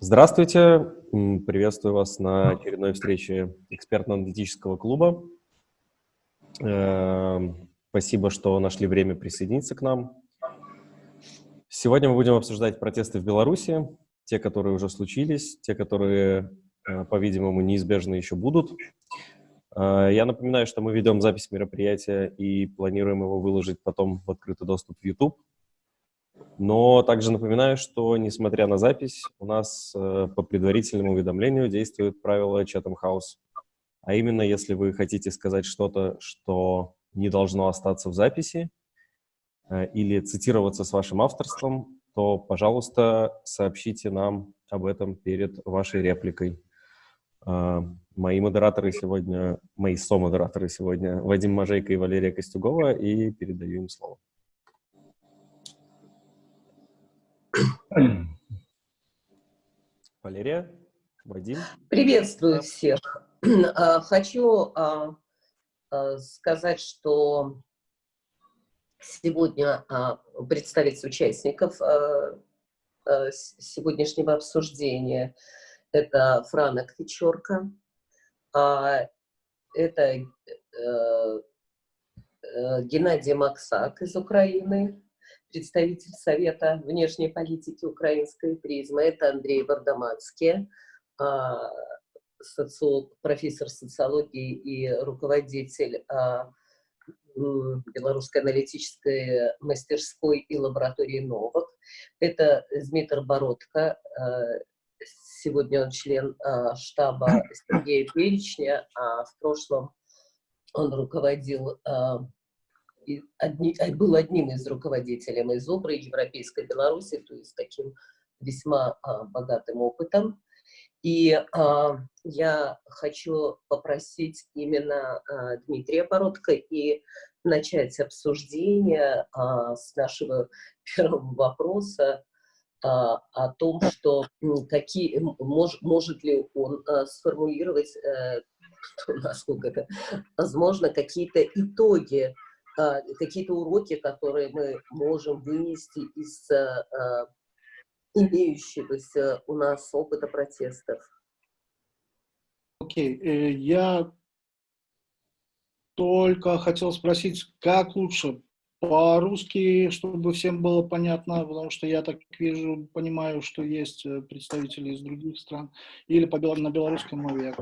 Здравствуйте, приветствую вас на очередной встрече экспертно-аналитического клуба. Эм, спасибо, что нашли время присоединиться к нам. Сегодня мы будем обсуждать протесты в Беларуси, те, которые уже случились, те, которые, э, по-видимому, неизбежно еще будут. Э, я напоминаю, что мы ведем запись мероприятия и планируем его выложить потом в открытый доступ в YouTube. Но также напоминаю, что, несмотря на запись, у нас э, по предварительному уведомлению действует правило Chatham House. А именно, если вы хотите сказать что-то, что не должно остаться в записи, э, или цитироваться с вашим авторством, то, пожалуйста, сообщите нам об этом перед вашей репликой. Э, мои модераторы сегодня, мои со-модераторы сегодня Вадим Мажейко и Валерия Костюгова, и передаю им слово. Валерия, Вадим. Приветствую всех. А, хочу а, а, сказать, что сегодня представить участников сегодняшнего обсуждения. Это Франа Квичорка, это э, э, Геннадий Максак из Украины, представитель Совета внешней политики украинской призмы, это Андрей Вардаманский, а, социолог, профессор социологии и руководитель а, Белорусской аналитической мастерской и лаборатории Новок. Это Дмитрий Бородко, а, сегодня он член штаба Сергея Перечня, а в прошлом он руководил одни, а, был одним из руководителей из ОБРы Европейской Беларуси, то есть таким весьма а, богатым опытом. И а, я хочу попросить именно а, Дмитрия Бородко и начать обсуждение а, с нашего первого вопроса а, о том, что какие, мож, может ли он а, сформулировать, а, насколько это возможно, какие-то итоги какие-то уроки, которые мы можем вынести из а, а, имеющегося у нас опыта протестов. Окей, okay. Э, я только хотел спросить, как лучше по-русски, чтобы всем было понятно, потому что я так вижу, понимаю, что есть э, представители из других стран, или по на белорусском мове.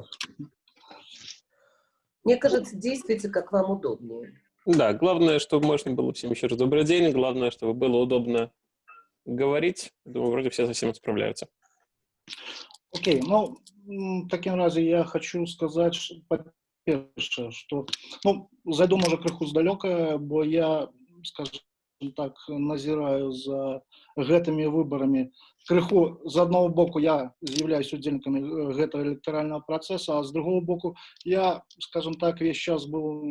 Мне кажется, действуйте, как вам удобнее. Да, главное, чтобы можно было всем еще раз добрый день, главное, чтобы было удобно говорить. Думаю, вроде все совсем справляются. Окей, okay, ну, таким разе я хочу сказать, по-перше, что, ну, зайду, может, крыху здалёка, бо я, скажем так, назираю за гэтымі выбарамі крыху з аднаго боку я з'яўляюсь удзельнікамі гэтага электаральнага працэса а з другого боку я скажем так весь час был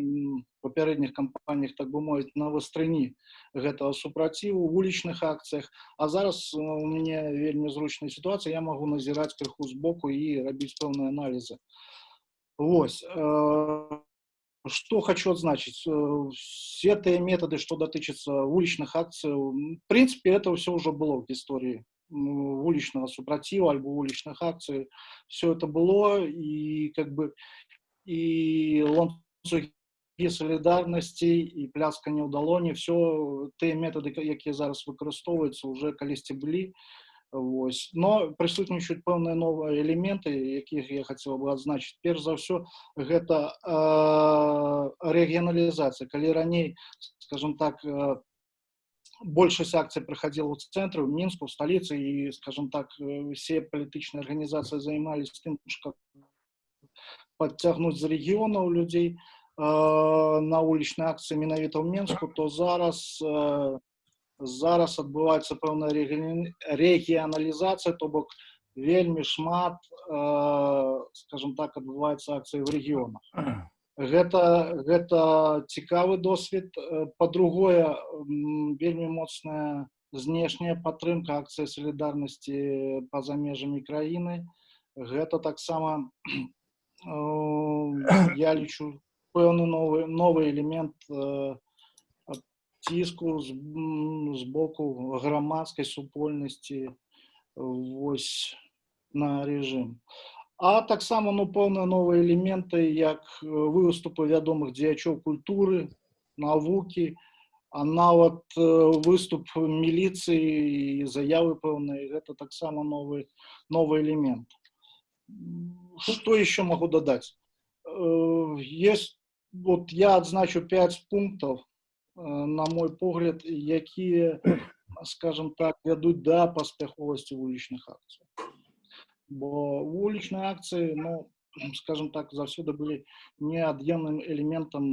папярэдніх кампаніях так бы мовіць на вастрыні гэтага супраціву вулічных акцыях а зараз у мяне вельмі зручная сітуацыя я могу назіраць крыху збоку і рабіць пэўныя аналізы Вось что хочу отзначить. Все те методы, что дотычатся уличных акций, в принципе, это все уже было в истории уличного супротива, альбо уличных акций. Все это было, и как бы и ланцуги солидарности, и пляска не удалоні, все те методы, які зараз використовуються, уже колись были. Вось. но прысутнічаюць пэўныя новыя элементы якіх я хотел бы адзначыць перш за ўсё гэта э, рэгіяналізацыя калі раней скажем так э, большасць акцый праходзіла ў цэнтры в мінску сталіцы і скажем так все палітычныя арганізацыі займались тым что подцягнуць з рэгіёнаў людзей э, на улічнай акцыі менавіта ў менску то зараз э, зараз адбываецца пэўная рэгіяналізацыя то бок вельмі шмат э, скажем так адбываецца акцыі в рэгіёнах гэта гэта цікавы досвед по-другое вельмі моцная знешняя падтрымка акцыі салідарнасці па-за межамі краіны гэта таксама э, я лічу пэўны новы новы элемент э, ціску з, з боку грамадскай супольнасці вось на рэжым а таксама ну пэўныя новыя элементы як э, выступы вядомых дзеячоў культуры навукі а нават э, выступ міліцыі і заявы пэўныя гэта таксама новы новый элемент что еще могу дадаць э, есть вот я адзначу 5 пунктов на мой погляд якія скажем так вядуць да паспяховасці вулічных акцый бо вулічныя акцыі ну скажем так заўсёды былі неад'емным элементам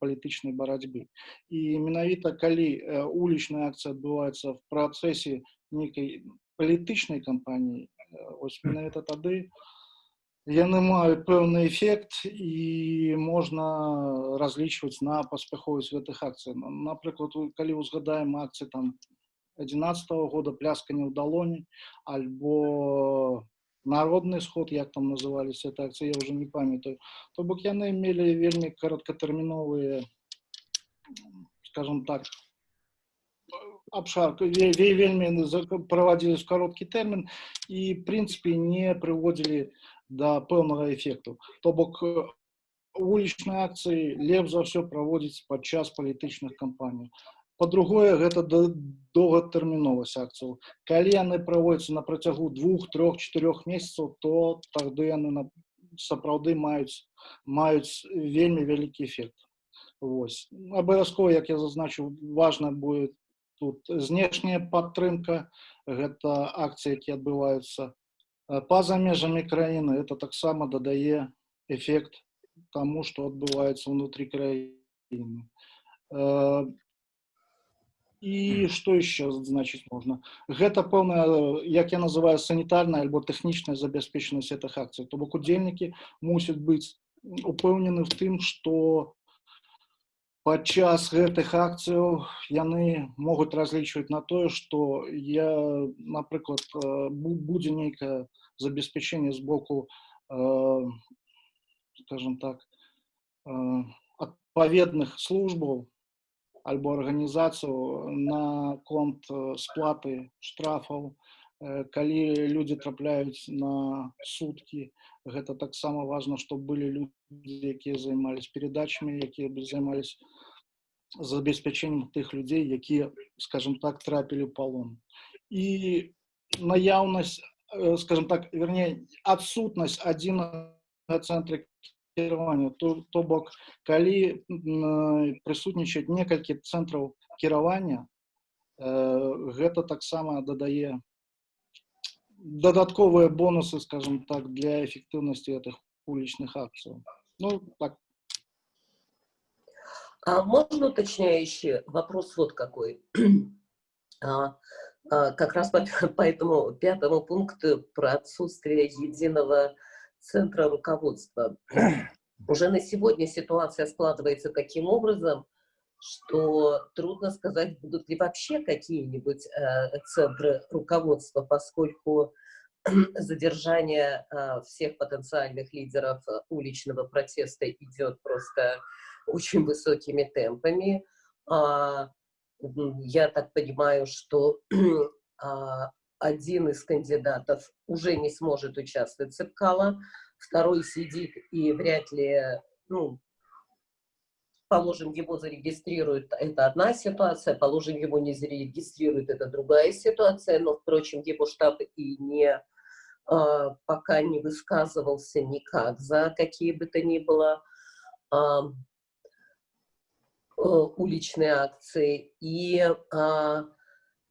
палітычнай барацьбы і менавіта калі улічная акцыя адбываецца в працэсе нейкай палітычнай кампаніі ось менавіта тады яны маюць пэўны эфект і можна разлічваць на паспяховасць гэтых акцый напрыклад калі узгадаем акцыі там 11 -го года пляска не ў далоні альбо народный сход як там назывались это акции я уже не памятаю то бок яны мелі вельмі кароткатэрміновыя скажем так абшарку вельмі праводзілі в кароткі тэрмін і прынцыпе не прыводзілі Да пэўнага эфекту то бок улічныя акцыі лепш за ўсё праводзіць падчас палітычных кампаній по-другое гэта доўгатэрміновасць акцыяў. Калі яны праводзяцца на працягу двух трех четырех месяцаў то тады яны на сапраўды маюць маюць вельмі вялікі эфект. Вось. Абавязкова як я зазначыў важна будет тут знешняя падтрымка. Гэта акцыі які адбываюцца па-за межамі краіны это таксама дадае эфект тому что адбываецца внутри краіны і что еще значыць можна гэта пэўная як я называю санітарная альбо тэхнічная забяспечанасць этих акцый то бок удзельнікі мусяць быць упэўнены в тым что падчас гэтых акцыяў яны могуць разлічваць на тое что я напрыклад будзе нейкае забеспячэнне з боку скажем так адпаведных службаў альбо арганізацыю на конт сплаты штрафаў калі людзі трапляюць на суткі гэта таксама важна чтобы былі людзі якія займались перадачамі якія бы займались забеспячэннем тых людзей якія скажем так трапілі палон і наяўнасць скажем так вернее адсутнасць адзін цэнтры кіравання то, то бок калі прысутнічаць некалькі цэнтраў кіравання э, гэта таксама дадае дадатковыя бонусы скажем так для эффектыўнасці этих улічных акцый ну так а можно уточняющий вопрос вот какой а, а, как раз по, по этому пятому пункту про отсутствие единого центра руководства. Уже на сегодня ситуация складывается таким образом, что трудно сказать, будут ли вообще какие-нибудь э, центры руководства, поскольку задержание э, всех потенциальных лидеров уличного протеста идет просто очень высокими темпами. А, я так понимаю, что а, один из кандидатов уже не сможет участвовать в Цепкало, второй сидит и вряд ли, ну, положим, его зарегистрируют, это одна ситуация, положим, его не зарегистрируют, это другая ситуация, но, впрочем, его штаб и не а, пока не высказывался никак за какие бы то ни было а, уличные акции. И а,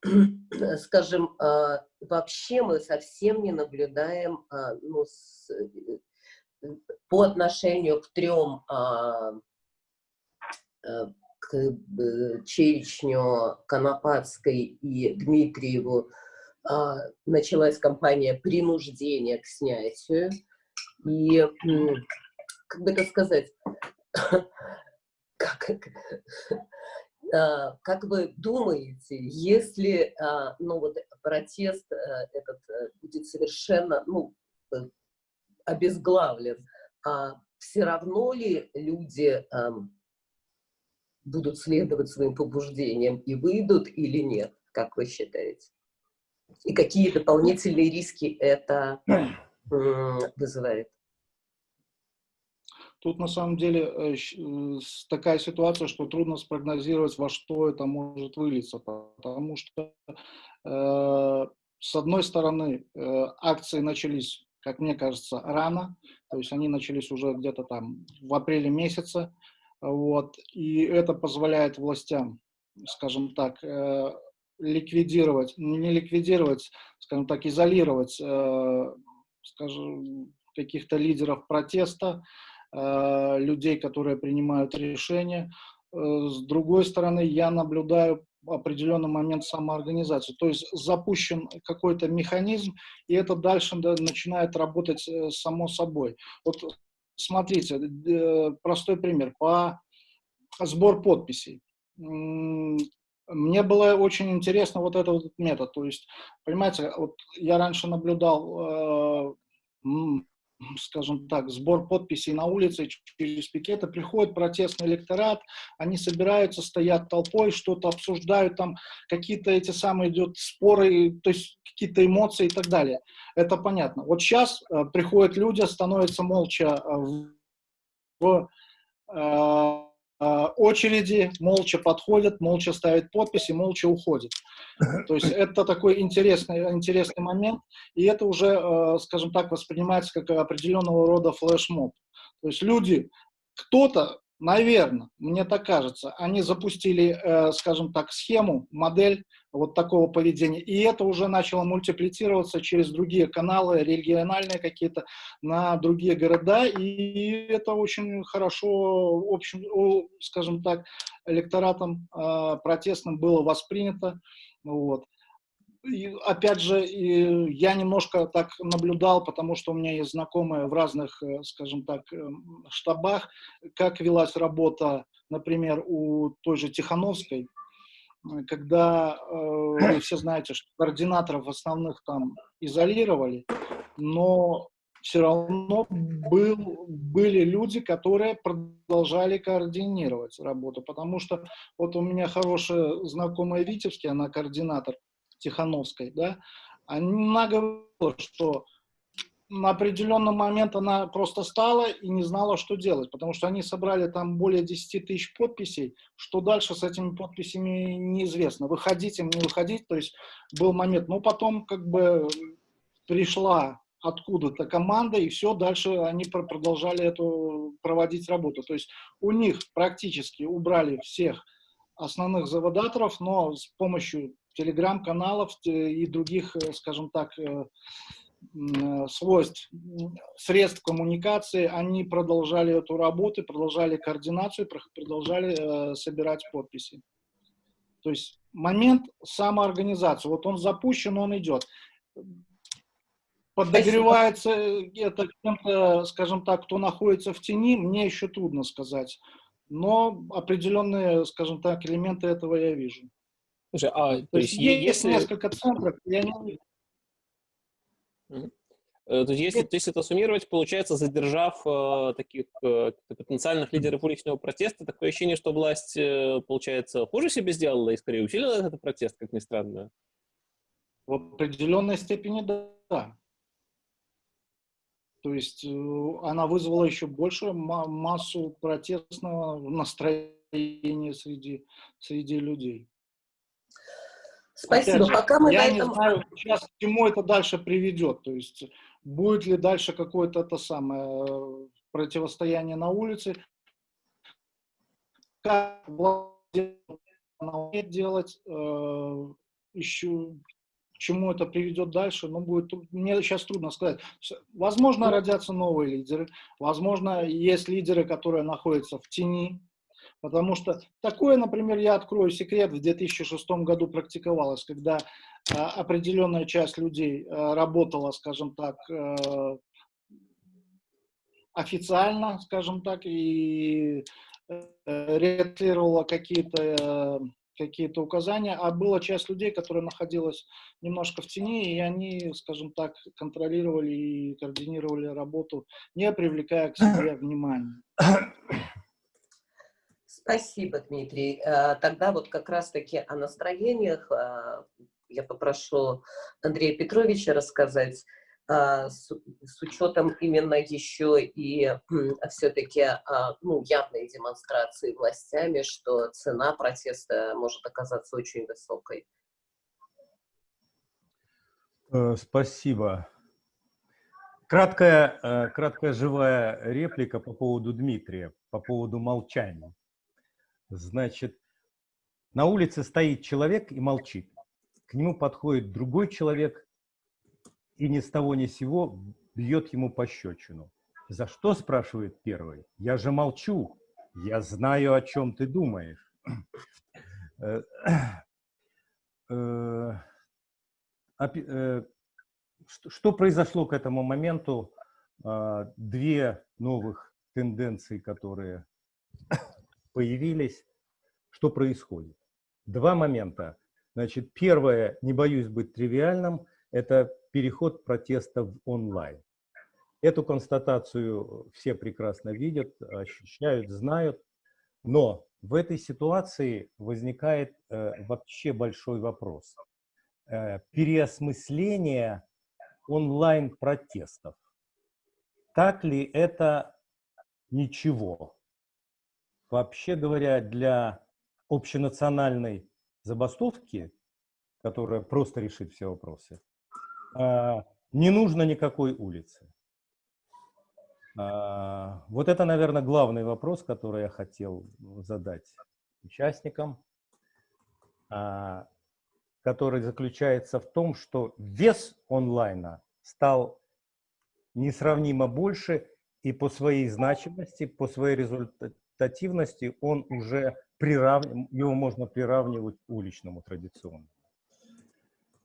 скажем, а, вообще мы совсем не наблюдаем а, ну, с, э, по отношению к трем, а, к э, Чечню, Конопадской и Дмитриеву, началась кампания принуждения к снятию. И, как бы это сказать, как, а, как вы думаете, если а, ну, вот, протест э, этот э, будет совершенно ну, э, обезглавлен, а все равно ли люди будут следовать своим побуждениям и выйдут или нет, как вы считаете? И какие дополнительные риски это вызывает? Тут на самом деле э, э, такая ситуация, что трудно спрогнозировать, во что это может вылиться, потому что э, с одной стороны акции начались, как мне кажется, рано, то есть они начались уже где-то там в апреле месяце, вот, и это позволяет властям, скажем так, ликвидировать, не ликвидировать, скажем так, изолировать, скажем, каких-то лидеров протеста, Э, людей, которые принимают решения. Э, с другой стороны, я наблюдаю определенный момент самоорганизации. То есть запущен какой-то механизм, и это дальше да, начинает работать э, само собой. Вот смотрите, простой пример. По сбор подписей. Мне было очень интересно вот этот метод. То есть, понимаете, вот я раньше наблюдал скажем так, сбор подписей на улице через пикеты, приходит протестный электорат, они собираются, стоят толпой, что-то обсуждают, там какие-то эти самые идут споры, то есть какие-то эмоции и так далее. Это понятно. Вот сейчас э, приходят люди, становятся молча э, в э, очереди, молча подходят, молча ставят подписи, молча уходят. То есть это такой интересный, интересный момент, и это уже, э, скажем так, воспринимается как определенного рода флешмоб. То есть люди, кто-то Наверное, мне так кажется. Они запустили, э, скажем так, схему, модель вот такого поведения, и это уже начало мультиплицироваться через другие каналы, региональные какие-то, на другие города, и это очень хорошо, общем, скажем так, электоратом э, протестным было воспринято. Вот. И, опять же, и я немножко так наблюдал, потому что у меня есть знакомые в разных, э, скажем так, эм, штабах, как велась работа, например, у той же Тихановской, э, когда э, вы все знаете, что координаторов основных там изолировали, но все равно был, были люди, которые продолжали координировать работу, потому что вот у меня хорошая знакомая Витебский, она координатор Тихановской, да, она говорила, что на определенный момент она просто стала и не знала, что делать, потому что они собрали там более 10 тысяч подписей, что дальше с этими подписями неизвестно, выходить им, не выходить, то есть был момент, но потом как бы пришла откуда-то команда, и все, дальше они продолжали эту проводить работу. То есть у них практически убрали всех основных заводаторов, но с помощью телеграм-каналов и других, э, скажем так, э, э, свойств, средств коммуникации, они продолжали эту работу, продолжали координацию, продолжали собирать подписи. То есть момент самоорганизации, вот он запущен, он идет. Подогревается это кем-то, скажем так, кто находится в тени, мне еще трудно сказать. Но определенные, скажем так, элементы этого я вижу. Слушай, а то, то есть, есть если... несколько центров, я не... Э, то есть, если, есть это суммировать, получается, задержав э, таких э, потенциальных лидеров уличного протеста, такое ощущение, что власть, э, получается, хуже себе сделала и скорее усилила этот протест, как ни странно. В определенной степени да. То есть э, она вызвала еще больше массу протестного настроения среди, среди людей. Спасибо. Же, Пока мы я на не этом... знаю, сейчас к чему это дальше приведет. То есть будет ли дальше какое-то это самое э, противостояние на улице, как делать, э, еще к чему это приведет дальше, ну, будет, мне сейчас трудно сказать. Возможно, родятся новые лидеры, возможно, есть лидеры, которые находятся в тени, Потому что такое, например, я открою секрет, в 2006 году практиковалось, когда э, определенная часть людей э, работала, скажем так, э, официально, скажем так, и э, реагировала какие-то какие-то указания, а была часть людей, которая находилась немножко в тени, и они, скажем так, контролировали и координировали работу, не привлекая к себе внимания. Спасибо, Дмитрий. Э, тогда вот как раз-таки о настроениях э, я попрошу Андрея Петровича рассказать, а, с, учетом именно еще и все-таки ну, явной демонстрации властями, что цена протеста может оказаться очень высокой. Э, спасибо. Краткая, э, краткая живая реплика по поводу Дмитрия, по поводу молчания. Значит, на улице стоит человек и молчит. К нему подходит другой человек и ни с того ни с сего бьет ему пощечину. «За что?» – спрашивает первый. «Я же молчу. Я знаю, о чем ты думаешь». Э, э, э, что произошло к этому моменту? А, две новых тенденции, которые появились. Что происходит? Два момента. Значит, первое, не боюсь быть тривиальным, это переход протеста в онлайн. Эту констатацию все прекрасно видят, ощущают, знают. Но в этой ситуации возникает э, вообще большой вопрос. Э, переосмысление онлайн-протестов. Так ли это ничего? Вообще говоря, для общенациональной забастовки, которая просто решит все вопросы, а, не нужно никакой улицы. А, вот это, наверное, главный вопрос, который я хотел задать участникам, а, который заключается в том, что вес онлайна стал несравнимо больше, и по своей значимости, по своей результативности он уже приравнивает, его можно приравнивать уличному традиционному.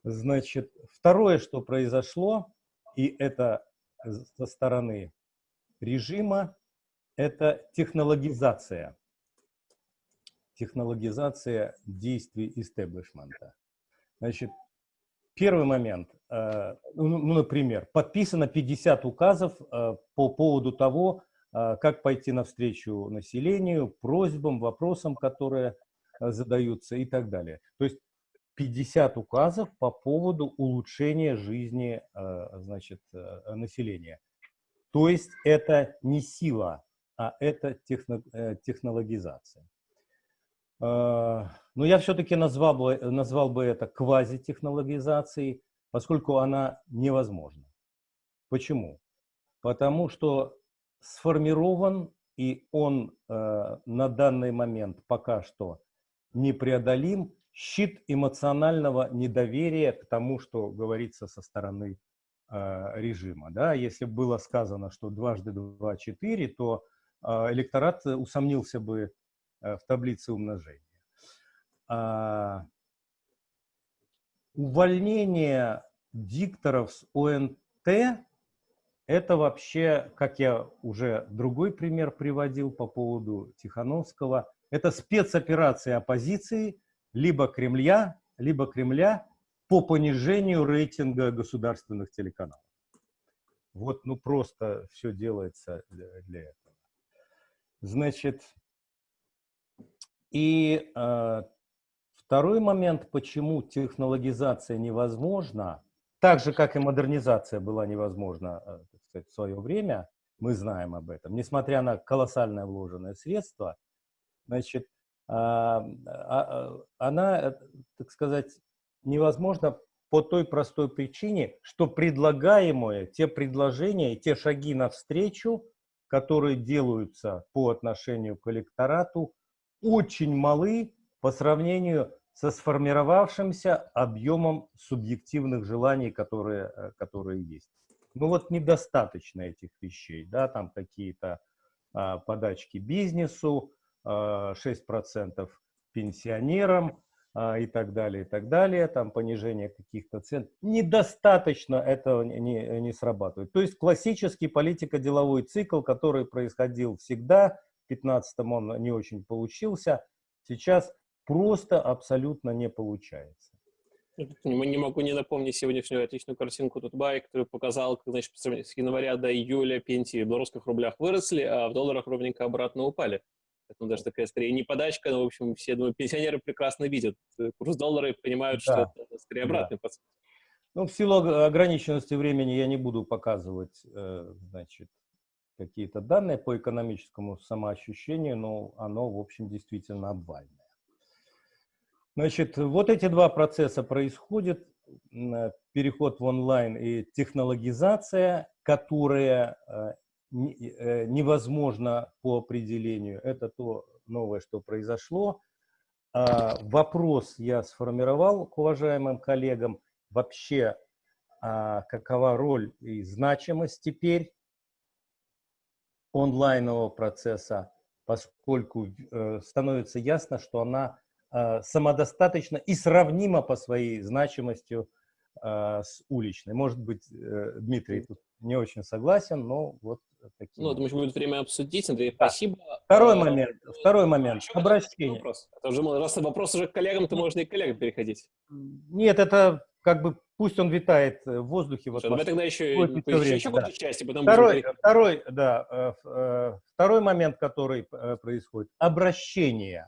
Значит, второе, что произошло, и это со стороны режима, это технологизация. Технологизация действий истеблишмента. Значит, первый момент. Э, ну, ну, например, подписано 50 указов э, по поводу того, как пойти навстречу населению, просьбам, вопросам, которые задаются и так далее. То есть 50 указов по поводу улучшения жизни э, значит, населения. То есть это не сила, а это техно, э, технологизация. Но я все-таки назвал бы, назвал бы это квазитехнологизацией, поскольку она невозможна. Почему? Потому что сформирован, и он на данный момент пока что непреодолим щит эмоционального недоверия к тому, что говорится со стороны э, режима. Да? Если было сказано, что дважды два – четыре, то э, электорат усомнился бы э, в таблице умножения. А, увольнение дикторов с ОНТ – это вообще, как я уже другой пример приводил по поводу Тихановского, это спецоперация оппозиции – либо Кремля, либо Кремля по понижению рейтинга государственных телеканалов. Вот, ну просто все делается для, для этого. Значит, и э, второй момент, почему технологизация невозможна, так же, как и модернизация была невозможна э, сказать, в свое время, мы знаем об этом, несмотря на колоссальное вложенное средство, значит, а, а, она, э, так сказать, невозможна по той простой причине, что предлагаемые, те предложения, те шаги навстречу, которые делаются по отношению к электорату, очень малы по сравнению со сформировавшимся объемом субъективных желаний, которые, э, которые есть. Ну вот недостаточно этих вещей, да, там какие-то а, подачки бизнесу, 6% пенсионерам а, и так далее, и так далее, там понижение каких-то цен. Недостаточно этого не, не срабатывает. То есть классический политико-деловой цикл, который происходил всегда, в 15-м он не очень получился, сейчас просто абсолютно не получается. Не могу не напомнить сегодняшнюю отличную картинку Тутбай, который показал, как значит, с января до июля пенсии в белорусских рублях выросли, а в долларах ровненько обратно упали. Поэтому даже такая, скорее, не подачка, но, в общем, все, думаю, пенсионеры прекрасно видят курс доллара и понимают, Да. что это скорее обратный Да. процесс. Ну, в силу ог- ограниченности времени я не буду показывать, э, значит, какие-то данные по экономическому самоощущению, но оно, в общем, действительно обвальное. Значит, вот эти два процесса происходят, э, переход в онлайн и технологизация, которая э, э, невозможно по определению. Это то новое, что произошло. А, Вопрос я сформировал к уважаемым коллегам. Вообще, а, какова роль и значимость теперь онлайнового процесса, поскольку становится ясно, что она э, самодостаточна и сравнима по своей значимости э, с уличной. Может быть, э, Дмитрий тут не очень согласен, но вот такие. Ну, думаю, будет время обсудить. Андрей, Да. спасибо. Второй момент. Второй момент. еще Обращение. Вопрос. Это уже, раз вопрос уже к коллегам, то можно и к коллегам переходить. Нет, это как бы пусть он витает в воздухе. в Слушай, давай атмосфере. тогда еще, еще, время, еще да. какую-то часть, и потом Второй, второй, да, второй момент, который происходит, обращение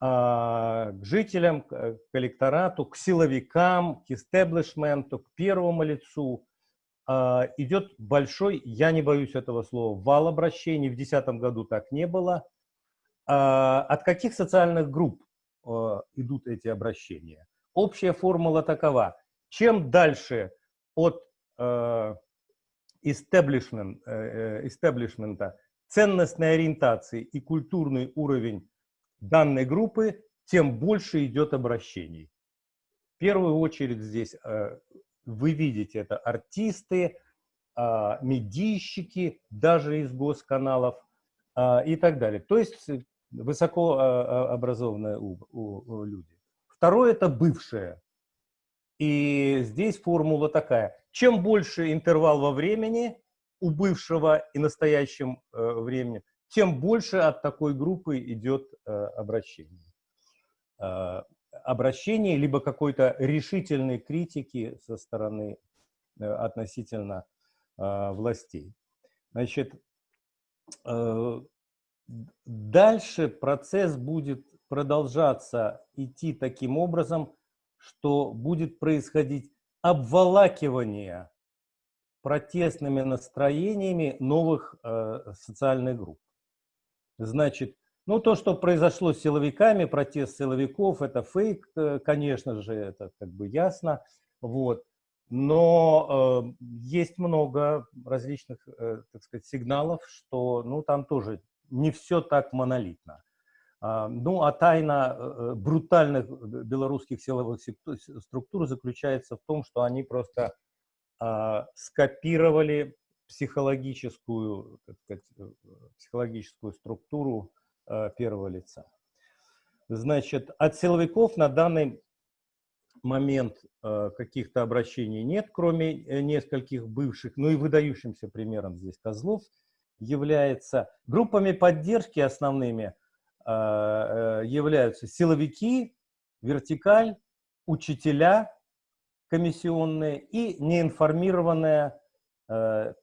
к жителям, к электорату, к силовикам, к истеблишменту, к первому лицу. а, Идет большой, я не боюсь этого слова, вал обращений. В 2010 году так не было. А, От каких социальных групп идут эти обращения? Общая формула такова. Чем дальше от э, э, истеблишмента, ценностной ориентации и культурный уровень данной группы, тем больше идет обращений. В первую очередь здесь э, вы видите это артисты, а, медийщики, даже из госканалов а, и так далее. То есть э, высоко а, люди. Второе – это бывшее. И здесь формула такая. Чем больше интервал во времени у бывшего и настоящем э, времени, тем больше от такой группы идет э, обращение. Э, обращение, либо какой-то решительной критики со стороны э, относительно э, властей. Значит, э, дальше процесс будет продолжаться, идти таким образом, что будет происходить обволакивание протестными настроениями новых э, социальных групп. Значит, ну то, что произошло с силовиками, протест силовиков, это фейк, э, конечно же, это как бы ясно. Вот. Но э, есть много различных, э, так сказать, сигналов, что, ну, там тоже не все так монолитно. А, Ну, а тайна э, брутальных белорусских силовых структур заключается в том, что они просто а, скопировали психологическую, так сказать, э, психологическую структуру э, первого лица. Значит, от силовиков на данный момент э, каких-то обращений нет, кроме э, нескольких бывших, ну и выдающимся примером здесь Козлов является. Группами поддержки основными э, э, являются силовики, вертикаль, учителя комиссионные и неинформированная э,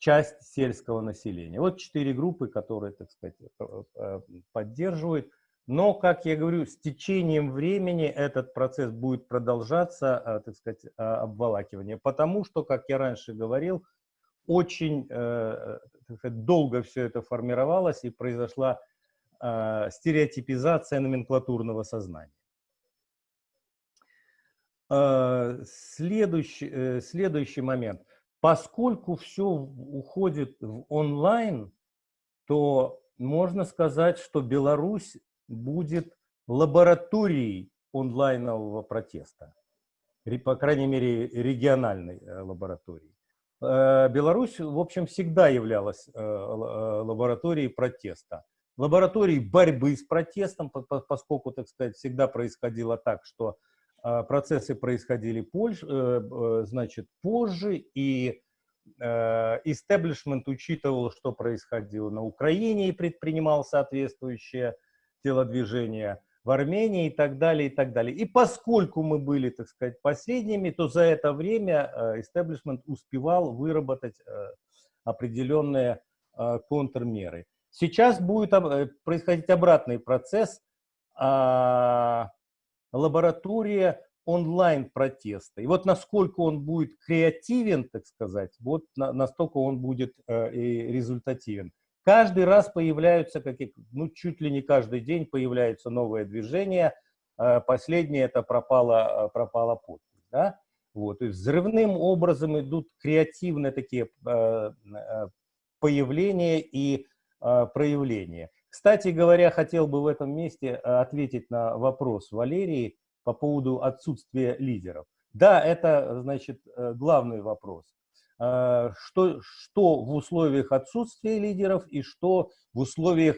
часть сельского населения. Вот четыре группы, которые, так сказать, э, э, поддерживают. Но, как я говорю, с течением времени этот процесс будет продолжаться, э, так сказать, обволакивание. Потому что, как я раньше говорил, очень сказать, долго все это формировалось и произошла стереотипизация номенклатурного сознания. Следующий, следующий момент. Поскольку все уходит в онлайн, то можно сказать, что Беларусь будет лабораторией онлайнового протеста. По крайней мере, региональной э, лабораторией. Э, Беларусь, в общем, всегда являлась э, лабораторией протеста. Лабораторией борьбы с протестом, по- по- поскольку, так сказать, всегда происходило так, что процессы происходили позже, э, э, значит, позже, и истеблишмент учитывал, что происходило на Украине и предпринимал соответствующее телодвижение в Армении и так далее, и так далее. И поскольку мы были, так сказать, последними, то за это время истеблишмент успевал выработать э, определенные э, контрмеры. Сейчас будет э, происходить обратный процесс. Лаборатория онлайн-протеста. И вот насколько он будет креативен, так сказать, вот на, настолько он будет э, и результативен. Каждый раз появляются, какие, ну, чуть ли не каждый день появляются новые движения. Э, последнее это пропало, э, пропало подпись. Да? Вот, есть взрывным образом идут креативные такие э, э, появления и э, проявления. Кстати говоря, хотел бы в этом месте э, ответить на вопрос Валерии по поводу отсутствия лидеров. Да, это, значит, э, главный вопрос. Э, что, что в условиях отсутствия лидеров и что в условиях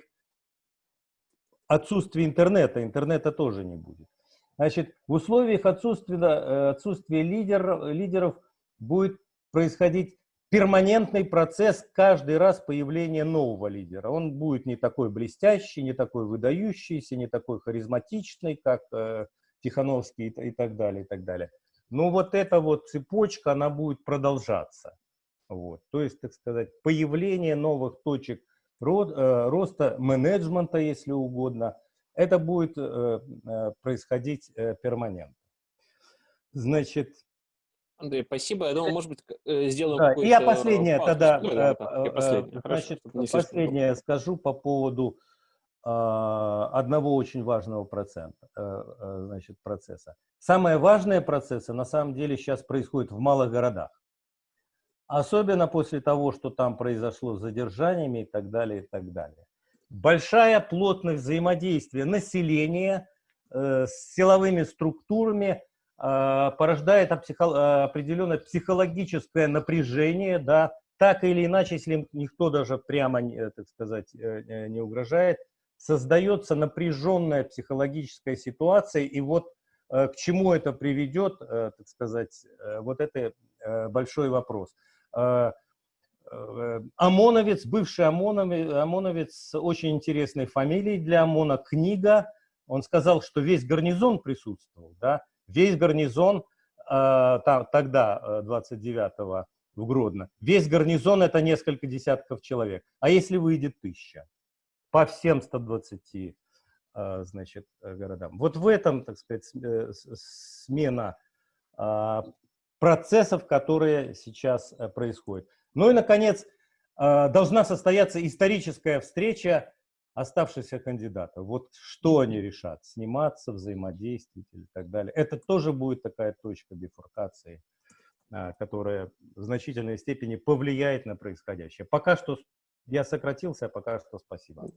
отсутствия интернета. Интернета тоже не будет. Значит, в условиях отсутствия, отсутствия лидер, лидеров будет происходить перманентный процесс каждый раз появления нового лидера. Он будет не такой блестящий, не такой выдающийся, не такой харизматичный, как э, Тихановский и, и так далее, и так далее. Но вот эта вот цепочка, она будет продолжаться. Вот. То есть, так сказать, появление новых точек рост, э, роста менеджмента, если угодно, это будет э, э, происходить э, перманентно. Значит, Андрей, спасибо. Я думаю, может быть, э, сделаем да. Я последнее паузу. тогда, Ну, да, э, да, э, последнее. значит, Хорошо, последнее скажу по поводу э, одного очень важного процента, э, э, значит, процесса. Самые важные процессы на самом деле сейчас происходят в малых городах. Особенно после того, что там произошло с задержаниями и так далее, и так далее. Большая плотность взаимодействия населения э, с силовыми структурами э, порождает психо- э, определенное психологическое напряжение, да, так или иначе, если никто даже прямо, э, так сказать, э, э, не угрожает, создается напряженная психологическая ситуация, и вот э, к чему это приведет, э, так сказать, э, вот это э, большой вопрос. Э, э, ОМОНовец, бывший ОМОНовец, ОМОНовец с очень интересной фамилией для ОМОНа, книга, он сказал, что весь гарнизон присутствовал, да, весь гарнизон, э, там, тогда, э, 29-го в Гродно, весь гарнизон это несколько десятков человек, а если выйдет тысяча? По всем 120 э, значит, э, городам. Вот в этом, так сказать, э, смена а, процессов, которые сейчас э, происходят. Ну и, наконец, э, должна состояться историческая встреча оставшихся кандидатов. Вот что они решат, сниматься, взаимодействовать и так далее. Это тоже будет такая точка бифуркации, а, которая в значительной степени повлияет на происходящее. Пока что я сократился, а пока что спасибо.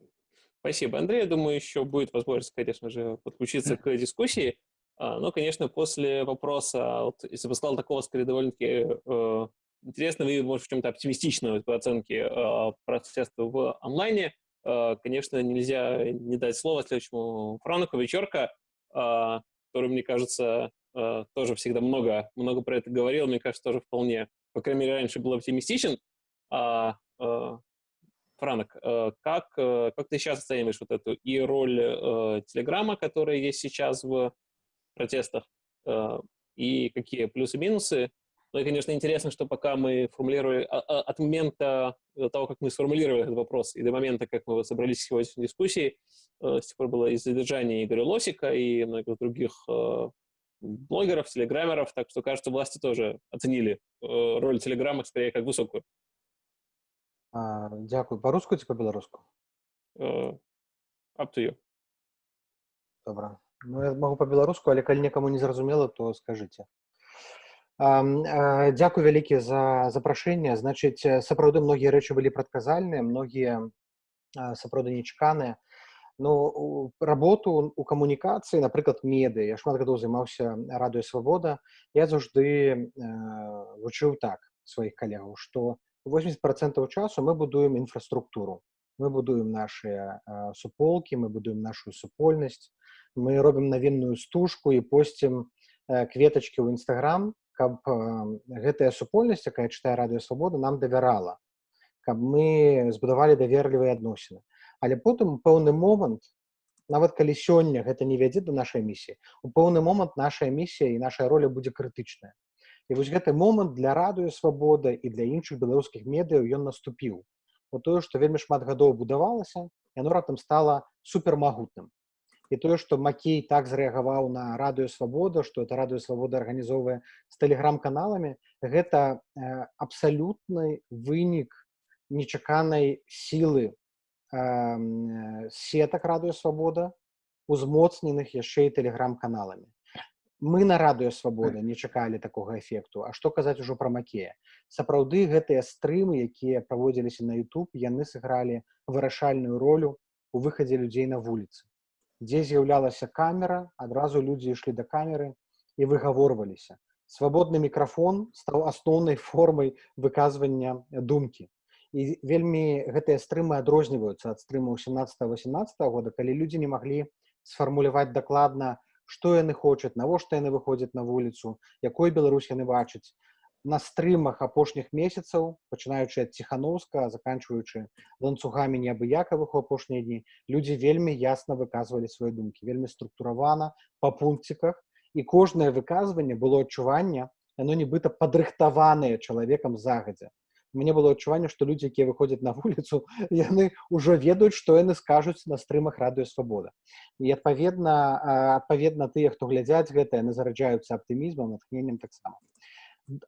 Спасибо, Андрей. Я думаю, еще будет возможность, конечно же, подключиться к дискуссии. А, Но, конечно, после вопроса, вот, если бы сказал такого, скорее, довольно-таки э, интересного и, может, в чем-то оптимистичного по оценке э, процесса в онлайне, конечно, нельзя не дать слово следующему Франку Вечерка, э, который, мне кажется, э, тоже всегда много, много про это говорил, мне кажется, тоже вполне, по крайней мере, раньше был оптимистичен. А, э, Франок, э, как, э, как ты сейчас оцениваешь вот эту и роль э, Телеграма, которая есть сейчас в протестах, э, и какие плюсы-минусы? Ну и, конечно, интересно, что пока мы формулировали, а- от момента того, как мы сформулировали этот вопрос, и до момента, как мы вот собрались в сегодняшней дискуссии, э, с тех пор было и задержание Игоря Лосика, и многих других э, блогеров, телеграммеров, так что, кажется, власти тоже оценили э, роль Телеграма скорее как высокую. А, Дякую. По-руску ці по-беларуску? Э, Up to you. Добра. Ну, я магу па-беларуску, але калі некаму не зразумела, то скажыце. Ам, а, Дзякуй вялікі за запрашэнне. Значыць, э, сапраўды многія рэчы былі прадказальныя, многія а, сапраўды нечаканыя. Ну, у- работу у камунікацыі, напрыклад, медыа. Я шмат гадоў займаўся радыё свабода. Я заўжды э, вучыў так сваіх калегаў, што 80% часу мы будуем інфраструктуру. Мы будуем нашыя э, суполкі, мы будуем нашу супольнасць, мы робім навінную стужку і посцім э, кветачкі ў нстаграм, каб гэтая супольнасць, якая чытае радыё свабода, нам давярала, каб мы збудавалі даверлівыя адносіны. Але потым у пэўны момант, нават калі сёння гэта не вядзе да нашай місіі, у пэўны момант нашая місія і наша роля будзе крытычная. І вось гэты момант для радыё свабода і для іншых беларускіх медыяў ён наступіў. бо тое што вельмі шмат гадоў будавалася яно раптам стала супермагутным і тое што макей так зрэагаваў на радыё свабода што это радыё свабода арганізоўвае з тэлеграм-каналамі гэта абсалютны вынік нечаканай сілы э, сетак радыё свабода узмоцненых яшчэ і тэлеграм-каналамі мы на радыё свабода не чакалі такога эфекту А што казаць ужо пра макея сапраўды гэтыя стрымы якія праводзіліся на YouTube яны сыгралі вырашальную ролю у выхадзе людзей на вуліцы дзе з'яўлялася камера адразу людзі ішлі да камеры і выгаворваліся. Свабодны мікрафон стаў асноўнай формай выказвання думкі. І вельмі гэтыя стрымы адрозніваюцца ад стрымаў 17-18 года калі людзі не маглі сфармуляваць дакладна што яны хочуць навошта яны выходзяць на вуліцу якой Беларусь яны бачаць на стрымах апошніх месяцаў пачынаючы ад ціхановска заканчваючы ланцугамі неабыякавых у апошнія дні людзі вельмі ясна выказвалі свае думкі вельмі структуравана па пункціках і кожнае выказванне было адчуванне яно нібыта падрыхтаванае чалавекам загадзя мне было адчуванне што людзі якія выходзяць на вуліцу яны ўжо ведаюць што яны скажуць на стрымах радыё свабода і адпаведна адпаведна тыя хто глядзяць гэта яны зараджаюцца аптымізмам натхненнем таксама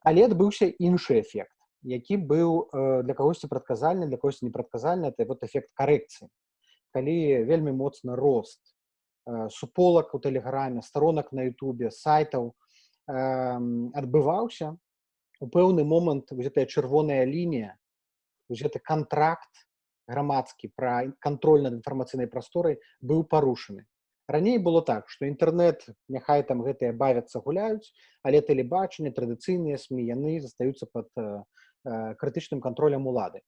Але адбыўся іншы эфект які быў э, для кагосьці прадказальны для когось непрадказальны это вот эфект карэкцыі калі вельмі моцны рост э, суполак у тэлеграме сторонак на Ютубе сайтаў адбываўся у пэўны момант гэтая чырвоная лінія гэты контракт грамадскі пра кантроль над інфармацыйнай прасторай быў парушаны раней было так што інтэрнэт няхай там гэтыя бавяцца гуляюць але тэлебачанне традыцыйныя сМ яны застаюцца под э, э, крытычным кантролем улады.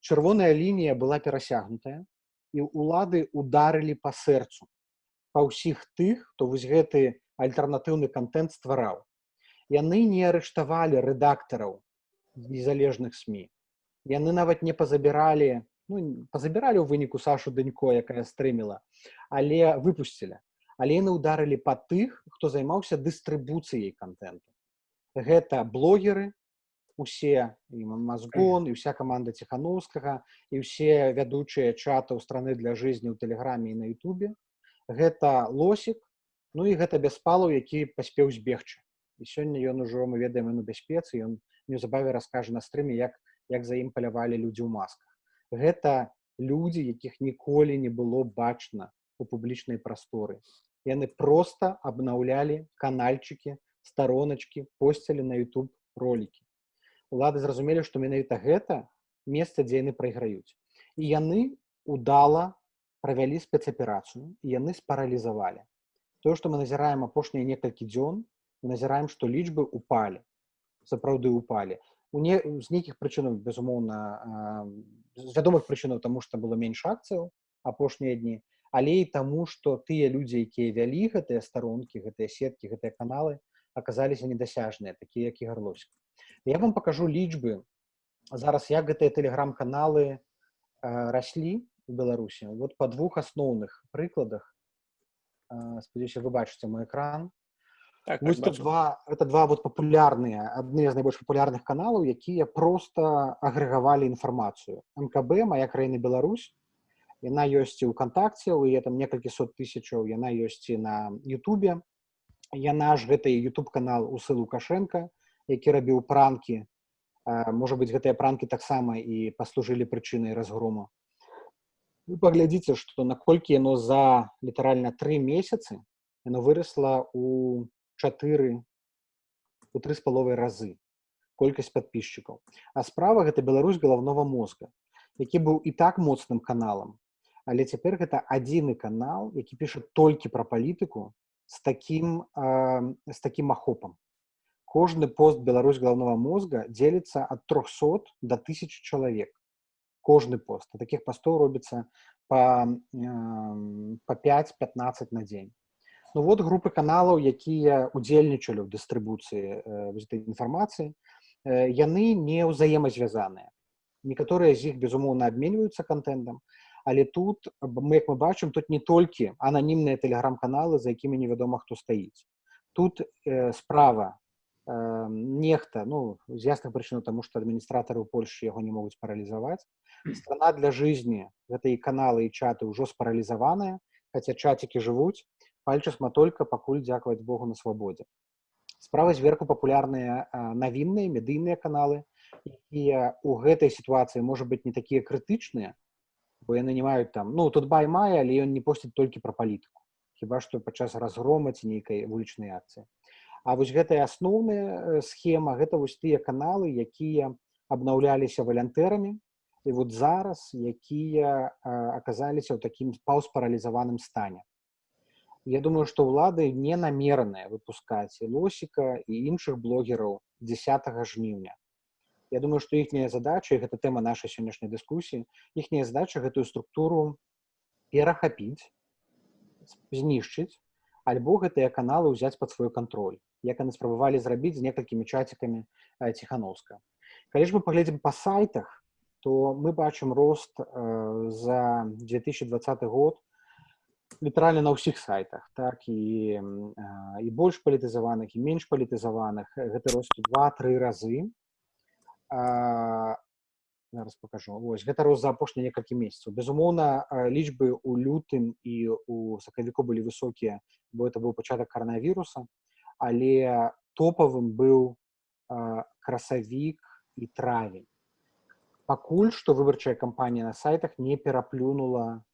Чырвоная лінія была перасягнутая і улады ударылі па сэрцу па ўсіх тых хто вось гэты альтэрнатыўны контент ствараў. Яны не арыштавалі рэдактараў незалежных сМ яны нават не пазабіралі ну, пазабіралі ў выніку сашу дынько якая стрыміла але выпусцілі але яны ударылі па тых хто займаўся дыстрыбуцыяй контенту гэта блогеры усе мазгон і вся команда ціхановскага і ўсе вядучыя чатаў страны для жизни ў тэлеграме і на Ютубе гэта лосік ну і гэта бяспалаў які паспеў збегчы і сёння ён ужо мы ведаем на бяспецы ён неўзабаве раскажа на стрыме як як за ім палявалі людзі ў масках гэта людзі якіх ніколі не было бачна у публічнай прасторы яны просто абнаўлялі канальчыкі староначкі посцілі на YouTube ролики. Улады зразумелі што менавіта гэта месца дзе яны прайграюць і яны удала правялі спецаперацыю яны спаралізавалі тое што мы назіраем апошнія некалькі дзён назіраем што лічбы упалі сапраўды упалі у не з нейкіх прычынаў безумоўна з вядомых прычынаў таму што было менш акцыяў апошнія дні але і таму што тыя людзі якія вялі гэтыя старонкі гэтыя сеткі гэтыя каналы аказаліся недасяжныя такія як і гарлосік я вам покажу лічбы зараз як гэтыя тэлеграм-каналы раслі у беларусі вот па двух асноўных прыкладах спадзяюся вы бачыце мой экран Так, Вось так, два это два вот папулярныя адны з найбольш папулярных каналаў якія просто агрэгавалі інфармацыю. Мкб моя краіна Беларусь яна ёсць і ў кантакце у там некалькі сот тысячаў яна ёсць і на Ютубе яна ж гэты YouTube канал усы лукашенко які рабіў пранкі. Можа быть гэтыя пранкі таксама і паслужылі прычынай разгрому. Вы паглядзіце што наколькі яно за літаральна тры месяцы яно вырасла у чатыры у тры з паловай разы колькасць подписчикаў а справа гэта Беларусь галаўнога мозга які быў і так моцным каналам але цяпер гэта адзіны канал які піша толькі пра палітыку з таким э, з таким ахопам кожны пост Беларусь галаўнога мозга дзеліцца ад 300 до тысяч чалавек кожны пост а таких пастоў робіцца по э, по 5-15 на дзень Ну вот групы каналаў, якія удзельнічалі ў дыстрыбуцыі э, інфармацыі, э, яны не ўзаемазвязаныя. Некаторыя з іх безумоўна абменьваюцца контентам, але тут мы як мы бачым тут не толькі ананімныя тэлеграм-каналы, за якімі невядома хто стаіць. Тут э, справа э, нехта ну з ясных прычынаў тому что адміністратары ў Польшы яго не могуць паралізаваць страна для жизни гэта і каналы і чаты ўжо спаралізаваныя хотя чатики жывуць пальчасма только пакуль дзякаваць Богу на свабодзе. Справа зверху папулярныя навінныя медыйныя каналы якія у гэтай сітуацыі можа быть не такія крытычныя бо яны не маюць там ну тут бай мае але ён не посціць толькі пра палітыку хіба што падчас разгрома ці нейкай вулічнай акцыі. А вось гэтая асноўная схема гэта вось тыя каналы якія абнаўляліся валянтэрамі і вот зараз якія аказаліся ў такім паўспаралізаваным стане Я думаю што ўлады не намераныя выпускаць і лосіка і іншых блогераў 10 жніўня Я думаю што іхняя задача гэта тэма нашай сённяшняй дыскусіі іхняя задача гэтую структуру перахапіць знішчыць альбо гэтыя каналы ўзяць под свой кантроль як яны спрабавалі зрабіць з некалькімі чацікамі ціхановска калі ж мы паглядзім па сайтах то мы бачым рост э, за 2020 год літаральна на ўсіх сайтах так і і больш палітызаваных і менш палітызаваных. Гэты рост два-тры разы. А, зараз покажу ось гэта рост за апошнія некалькі месяцаў. Безумоўна лічбы у лютым і у сакавіку былі высокія бо это быў пачатак каранавіруса але топавым быў красавік і травень. Пакуль што выбарчая кампанія на сайтах не пераплюнула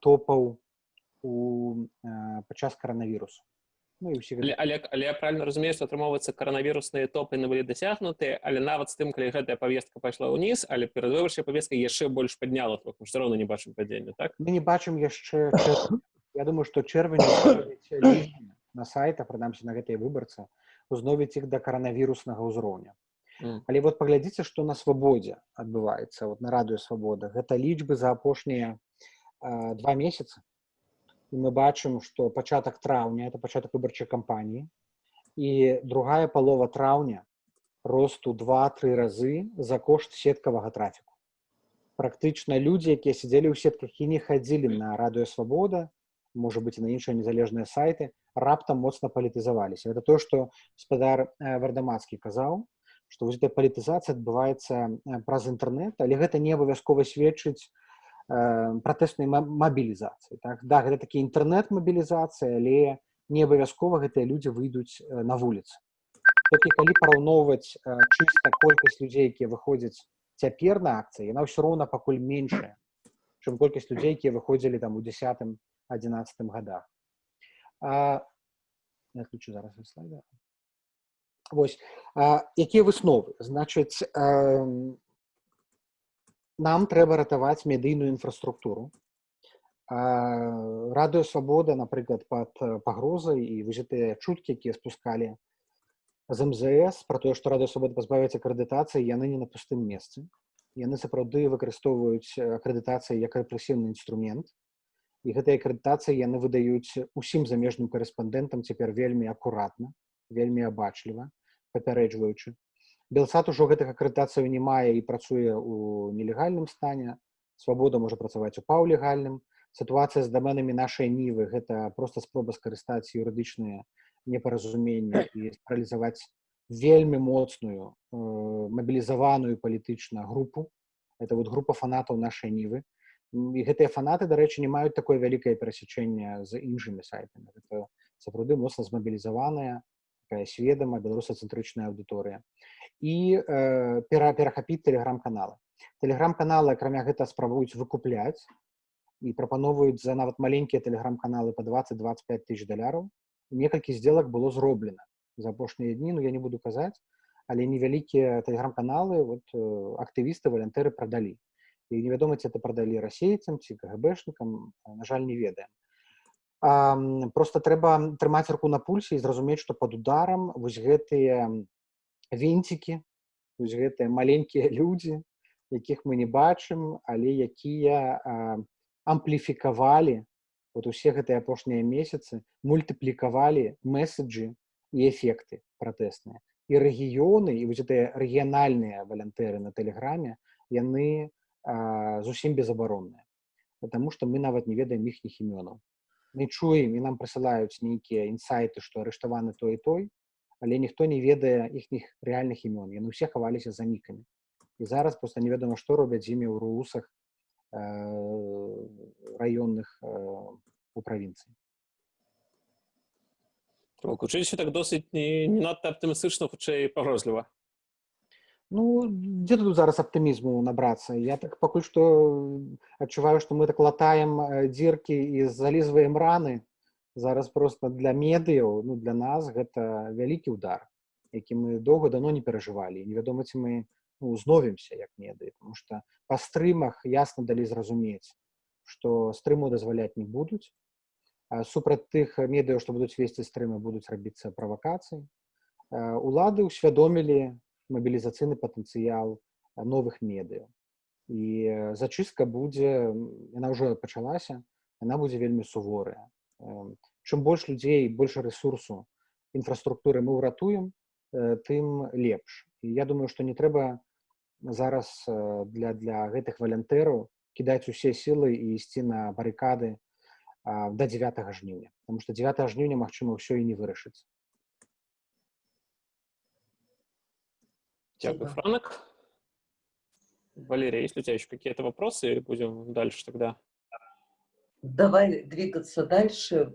топаў у падчас каранавірусу ну, але, але, але я правильно разумею што атрымоўваецца каранавірусныя топы на былі дасягнутыя але нават з тым калі гэтая павестка пайшла ўніз але перад выбарчай павестка яшчэ больш падняла все равно не бачым падзення так? Мы не бачым яшчэ я думаю што чэрвень на сайта прынамсі на гэтыя выбарцы узновіць іх да каранавіруснага ўзроўня. Mm. але вот паглядзіце што на свабодзе адбываецца вот на радыё свабода гэта лічбы за апошнія два месяцы і мы бачым што пачатак траўня это пачатак выбарчай кампаніі і другая палова траўня росту два-тры разы за кошт сеткавага трафіку. Практычна людзі якія сядзелі ў сетках і не хадзілі на радыё свабода можа быть і на іншыя незалежныя сайты раптам моцна палітызаваліся это то што спадар вардамацкі казаў што вось эта палітызацыя адбываецца праз інтэрнэт але гэта не абавязкова сведчыць пратэснай мабілізацыі так да гэта такі інтэрнэт-мабілізацыя але не абавязкова гэтыя людзі выйдуць на вуліцы толькі калі параўноўваць чыста колькасць людзей якія выходзяць цяпер на акцыі яна ўсё роўна пакуль меншая чым колькасць людзей якія выходзілі там у десятым адзінацатым годах ключу зараз слайда Вось якія высновы значыць нам трэба ратаваць медыйную інфраструктуру радыё свабода напрыклад под пагрозай і вызятыя чуткі якія спускалі з мзс про тое што радыё свабода пазбавіць акрэдытацыі яны не на пустым месцы яны сапраўды выкарыстоўваюць акрэдытацыі як рэпрэсіўны інструмент і гэтыя акрэдытацыі яны выдаюць усім замежным карэспандэнтам цяпер вельмі акуратна вельмі абачліва папярэджваючы белсад ужо гэтых акрэдытацыяў не мае і працуе ў нелегальным стане. Свабода можа працаваць у паўлегальным. Сітуацыя з даменамі нашай нівы гэта просто спроба скарыстаць юрыдычныя непаразумення і паралізаваць вельмі моцную э, мабілізаваную палітычна групу. Это вот група фанатаў нашай нівы. І гэтыя фанаты дарэчы не маюць такое вялікае перасячэнне з іншымі сайтамі. Сапраўды моцна змабілізаваная такая сведама беларусацэнтрычная аўдыторыя і э, пера, перахапіць тэлеграм-каналы. Тэлеграм-каналы, акрамя гэта спрабуюць выкупляць і прапановваюць за нават маленькія тэлеграм-каналы па 20-25 тысяч даляраў. Некалькі сделак было зроблена за апошнія дні, ну я не буду казаць, але невялікія тэлеграм-каналы вот, э, актывісты валянтэры прадалі. Невядома, ці это прадалі расейцам ці кгбшнікам, на жаль, не ведаем. А, просто трэба трымаць руку на пульсе і зразумець, што пад ударам вось гэтыя вінцікі вось гэтыя маленькія людзі якіх мы не бачым але якія ампліфікавалі вот усе гэтыя апошнія месяцы мультыплікавалі месседжы і эфекты пратэсныя і рэгіёны і вось гэтыя рэгіянальныя валянтэры на тэлеграме яны а, зусім безабаронныя потому что мы нават не ведаем іхніх імёнаў мы чуем і нам прысылаюць нейкія інсайты што арыштаваны той і той але ніхто не ведае іхніх рэальных імён яны ўсе хаваліся за нікамі і зараз просто невядома што робяць з імі ў руусах э, раённых э, у правінцыі Гучыць так досыць не, не надта аптымістычна, хутчэй пагрозліва. Ну, дзе тут зараз аптымізму набрацца я так пакуль што адчуваю што мы так латаем э, дзіркі і залізваем раны зараз просто для медыяў ну для нас гэта вялікі удар які мы доўга дано не перажывалі невядома ці мы ну, зновімся як медыі потому что па стрымах ясна далі зразумець што стрыму дазваляць не будуць а супраць тых медыяў што будуць весці стрымы будуць рабіцца правакацыі улады ўсвядомілі мабілізацыйны патэнцыял новых медыяў і зачыстка будзе яна ўжо пачалася яна будзе вельмі суворая. Чым больш людзей больше ресурсу інфраструктуры мы ўратуем тым лепш. І я думаю што не трэба зараз для для гэтых валянтэраў кідаць усе сілы і ісці на барыкады до 9 жніўня. Потому что 9 жніўня магчыма ўсё і не вырашыцца Спасибо. Франок. Валерия, есть у тебя еще какие-то вопросы? Или будем дальше тогда? Давай двигаться дальше.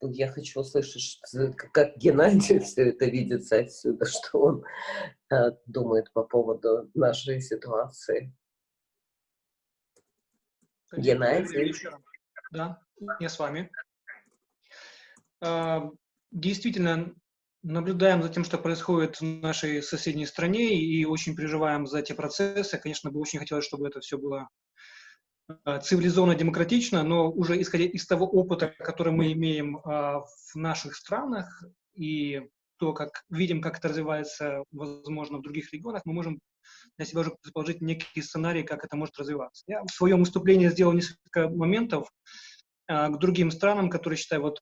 Я хочу услышать, как Геннадий все это видится отсюда, что он э, думает по поводу нашей ситуации. Геннадий. Да, я с вами. А, Действительно, наблюдаем за тем, что происходит в нашей соседней стране, и очень переживаем за эти процессы. Конечно, бы очень хотелось, чтобы это все было а, цивилизованно, демократично, но уже исходя из того опыта, который мы имеем а, в наших странах, и то, как видим, как это развивается, возможно, в других регионах, мы можем для себя уже предположить некий сценарий, как это может развиваться. Я в своем выступлении сделал несколько моментов а, к другим странам, которые считаю, вот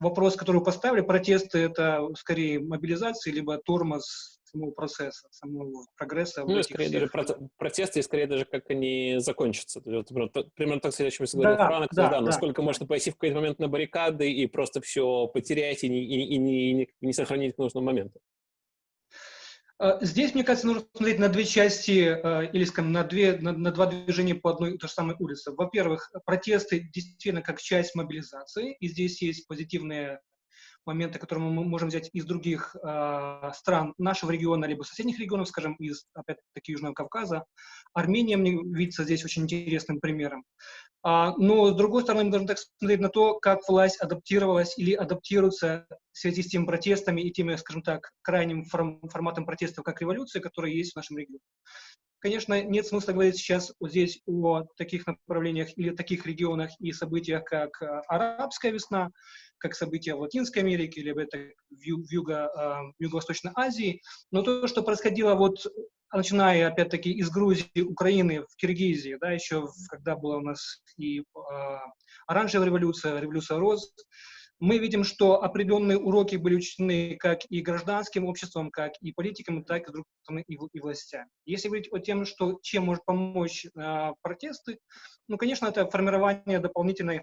вопрос, который вы поставили, протесты, это скорее мобилизация, либо тормоз самого процесса, самого прогресса. Ну, скорее даже всех- проте- протесты, и скорее даже как они закончатся. Вот, примерно, так- о чем я говорил Да, Франк, да, да, да. насколько можно пойти в какой-то момент на баррикады и просто все потерять и не, и, и и не, не сохранить к нужному моменту. А, Здесь, мне кажется, нужно смотреть на две части, э, или, скажем, на, две, на, на два движения по одной и той же самой улице. Во-первых, протесты действительно как часть мобилизации, и здесь есть позитивные моменты, которые мы можем взять из других э, стран нашего региона, либо соседних регионов, скажем, из, опять-таки, Южного Кавказа. Армения мне видится здесь очень интересным примером. А, но, с другой стороны, мы должны так смотреть на то, как власть адаптировалась или адаптируется в связи с теми протестами и теми, скажем так, крайним форм- форматом протестов, как революции, которые есть в нашем регионе. Конечно, нет смысла говорить сейчас вот здесь о таких направлениях или таких регионах и событиях, как э, арабская весна, как события в Латинской Америке, это в, ю- в юго, э, в Юго-Восточной Азии. Но то, что происходило вот начиная, опять-таки, из Грузии, Украины, в Киргизии, да, еще когда была у нас и э, оранжевая революция, революция роз, мы видим, что определенные уроки были учтены как и гражданским обществом, как и политикам, так и, стороны, и, и властями. Если говорить о тем, что, чем может помочь э, протесты, ну, конечно, это формирование дополнительной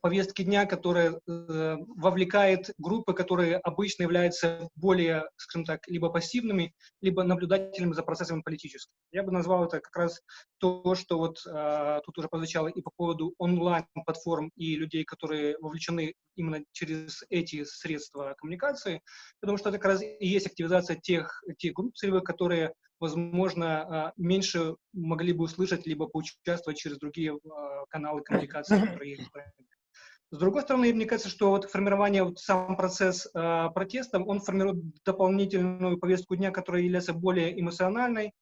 повестки дня, которая э, вовлекает группы, которые обычно являются более, скажем так, либо пассивными, либо наблюдателями за процессами политическими. Я бы назвал это как раз то, что вот э, тут уже прозвучало и по поводу онлайн-платформ и людей, которые вовлечены именно через эти средства коммуникации, потому что это как раз и есть активизация тех, тех групп целевых, которые, возможно, э, меньше могли бы услышать, либо поучаствовать через другие э, каналы коммуникации, которые есть. С другой стороны, мне кажется, что вот формирование, вот сам процесс э, протеста, он формирует дополнительную повестку дня, которая является более эмоциональной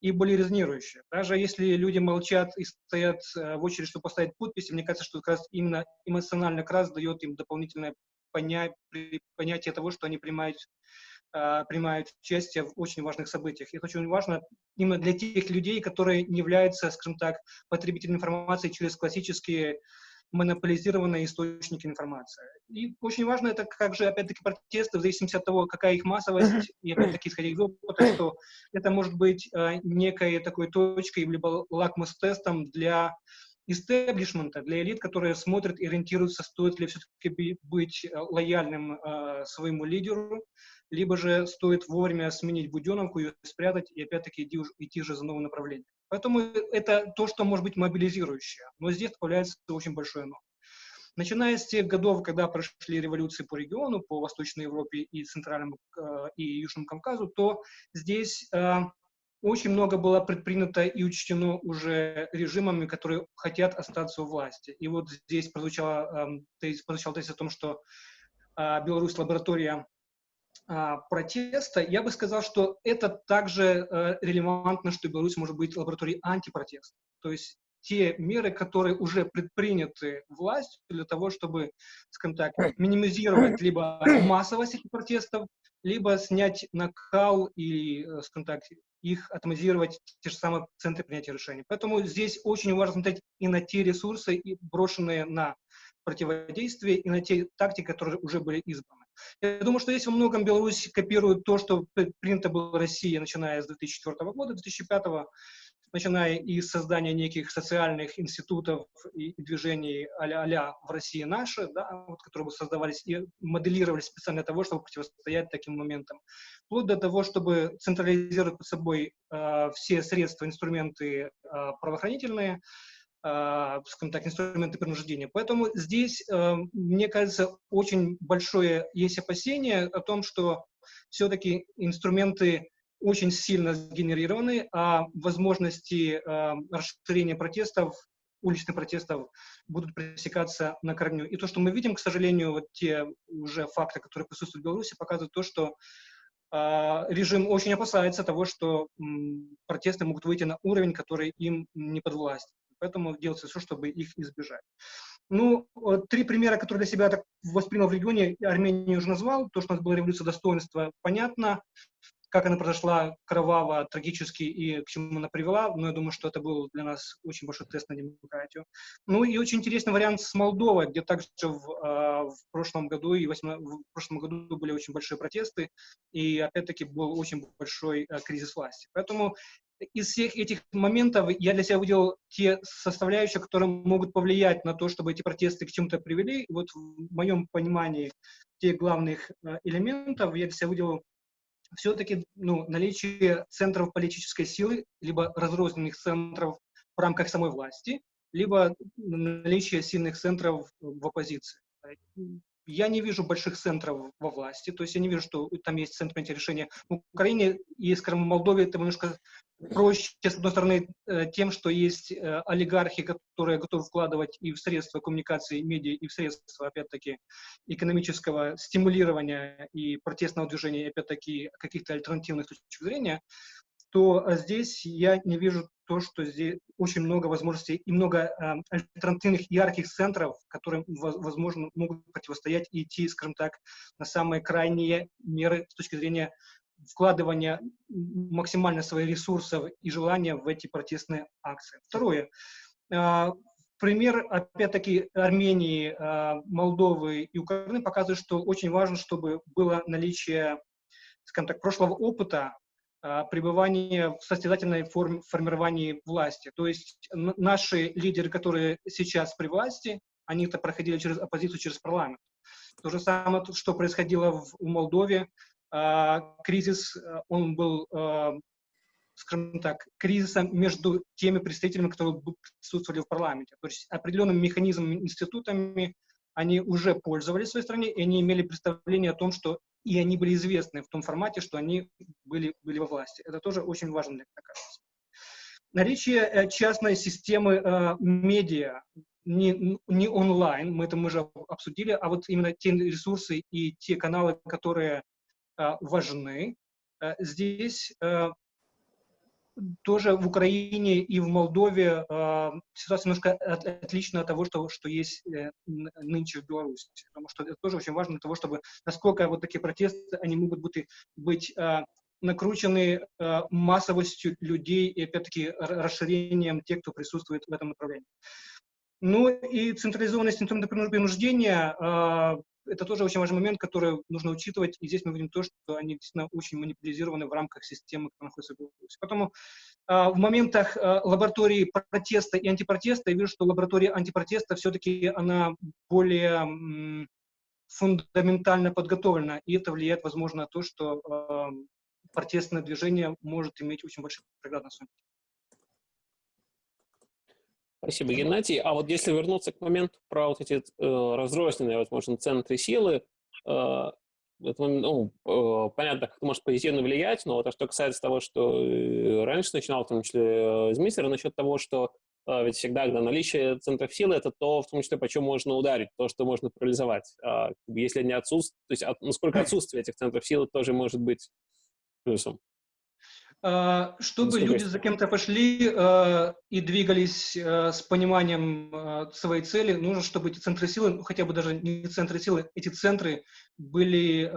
и более резонирующей. Даже если люди молчат и стоят э, в очередь, чтобы поставить подписи, мне кажется, что как раз именно эмоционально как раз дает им дополнительное поня- понятие того, что они принимают, э, принимают участие в очень важных событиях. И это очень важно именно для тех людей, которые не являются, скажем так, потребителями информации через классические монополизированные источники информации. И очень важно это, как же, опять-таки, протесты, в зависимости от того, какая их массовость, и, опять-таки, исходя из опыта, что это может быть э, некой такой точкой, либо лакмус-тестом для истеблишмента, для элит, которые смотрят и ориентируются, стоит ли все-таки быть э, лояльным э, своему лидеру, либо же стоит вовремя сменить буденовку, ее спрятать и опять-таки идти, идти же за новым направлением. Поэтому это то, что может быть мобилизирующее. Но здесь появляется очень большое но. Начиная с тех годов, когда прошли революции по региону, по Восточной Европе и Центральному э, и Южному Кавказу, то здесь э, очень много было предпринято и учтено уже режимами, которые хотят остаться у власти. И вот здесь прозвучало, э, прозвучал тезис о том, что э, Беларусь лаборатория протеста. Я бы сказал, что это также э, релевантно, что Беларусь может быть лабораторией антипротеста. То есть те меры, которые уже предприняты властью для того, чтобы, скажем так, минимизировать либо массовость этих протестов, либо снять накал и, э, скажем так, их атомизировать те же самые центры принятия решений. Поэтому здесь очень важно смотреть и на те ресурсы, брошенные на противодействие, и на те тактики, которые уже были избраны. Я думаю, что здесь во многом Беларусь копирует то, что принято было в России, начиная с 2004 года, 2005 года, начиная из создания неких социальных институтов и, движений а-ля, в России наши, да, вот, которые создавались и моделировались специально для того, чтобы противостоять таким моментам, вплоть до того, чтобы централизировать под собой э, все средства, инструменты э, правоохранительные, скажем так, инструменты принуждения. Поэтому здесь, э, мне кажется, очень большое есть опасение о том, что все-таки инструменты очень сильно сгенерированы, а возможности э, расширения протестов, уличных протестов будут пресекаться на корню. И то, что мы видим, к сожалению, вот те уже факты, которые присутствуют в Беларуси, показывают то, что э, режим очень опасается того, что протесты могут выйти на уровень, который им не подвластен. Поэтому делается все, чтобы их избежать. Ну, три примера, которые для себя так воспринял в регионе, Армению уже назвал. То, что у нас была революция достоинства, понятно как она произошла кроваво, трагически и к чему она привела, но я думаю, что это был для нас очень большой тест на демократию. Ну и очень интересный вариант с Молдовой, где также в, э, в прошлом году и 8, в прошлом году были очень большие протесты, и опять-таки был очень большой э, кризис власти. Поэтому из всех этих моментов я для себя выделил те составляющие, которые могут повлиять на то, чтобы эти протесты к чему-то привели. И вот в моем понимании тех главных э, элементов я для себя выделил все-таки ну, наличие центров политической силы, либо разрозненных центров в рамках самой власти, либо наличие сильных центров в оппозиции. Я не вижу больших центров во власти, то есть я не вижу, что там есть центр принятия решения. В Украине и, скажем, в Молдове это немножко проще, с одной стороны, э, тем, что есть э, олигархи, которые готовы вкладывать и в средства коммуникации, медиа, и в средства, опять-таки, экономического стимулирования и протестного движения, опять-таки, каких-то альтернативных точек зрения, то э, здесь я не вижу то, что здесь очень много возможностей и много альтернативных ярких центров, которые, возможно, могут противостоять и идти, скажем так, на самые крайние меры с точки зрения вкладывания максимально своих ресурсов и желания в эти протестные акции. Второе. Э, пример, опять-таки, Армении, э, Молдовы и Украины показывает, что очень важно, чтобы было наличие, скажем так, прошлого опыта а, пребывание в состязательной форме формировании власти. То есть наши лидеры, которые сейчас при власти, они-то проходили через оппозицию, через парламент. То же самое, что происходило в, в Молдове. А, кризис, а, он был, скажем так, кризисом между теми представителями, которые присутствовали в парламенте. То есть определенным механизмами, институтами они уже пользовались в своей стране, и они имели представление о том, что и они были известны в том формате, что они были, были во власти. Это тоже очень важно, мне кажется. Наличие э, частной системы э, медиа, не, не онлайн, мы это мы уже обсудили, а вот именно те ресурсы и те каналы, которые э, важны. Э, здесь э, тоже в Украине и в Молдове э, ситуация немножко от, отлична от того, что, что есть э, нынче в Беларуси. Потому что это тоже очень важно для того, чтобы насколько вот такие протесты, они могут быть, быть э, накручены э, массовостью людей и, опять-таки, расширением тех, кто присутствует в этом направлении. Ну и централизованность инструмента принуждения, э, это тоже очень важный момент, который нужно учитывать. И здесь мы видим то, что они действительно очень манипулизированы в рамках системы, которая находится в Беларуси. Поэтому а, в моментах а, лаборатории протеста и антипротеста я вижу, что лаборатория антипротеста все-таки она более фундаментально подготовлена, и это влияет, возможно, на то, что э, протестное движение может иметь очень большой преград на Спасибо, Геннадий. А вот если вернуться к моменту про вот эти э, разрозненные, возможно, центры силы, э, это, ну, э, понятно, как это может позитивно влиять, но вот, а что касается того, что э, раньше начинал, в том числе э, из Мистера, насчет того, что ведь всегда, когда наличие центров силы, это то, в том числе, по чем можно ударить, то, что можно парализовать. А, если они отсутствуют, то есть от, насколько отсутствие этих центров силы тоже может быть плюсом. А, чтобы люди за кем-то пошли э, и двигались э, с пониманием своей цели, нужно, чтобы эти центры силы, ну, хотя бы даже не центры силы, эти центры были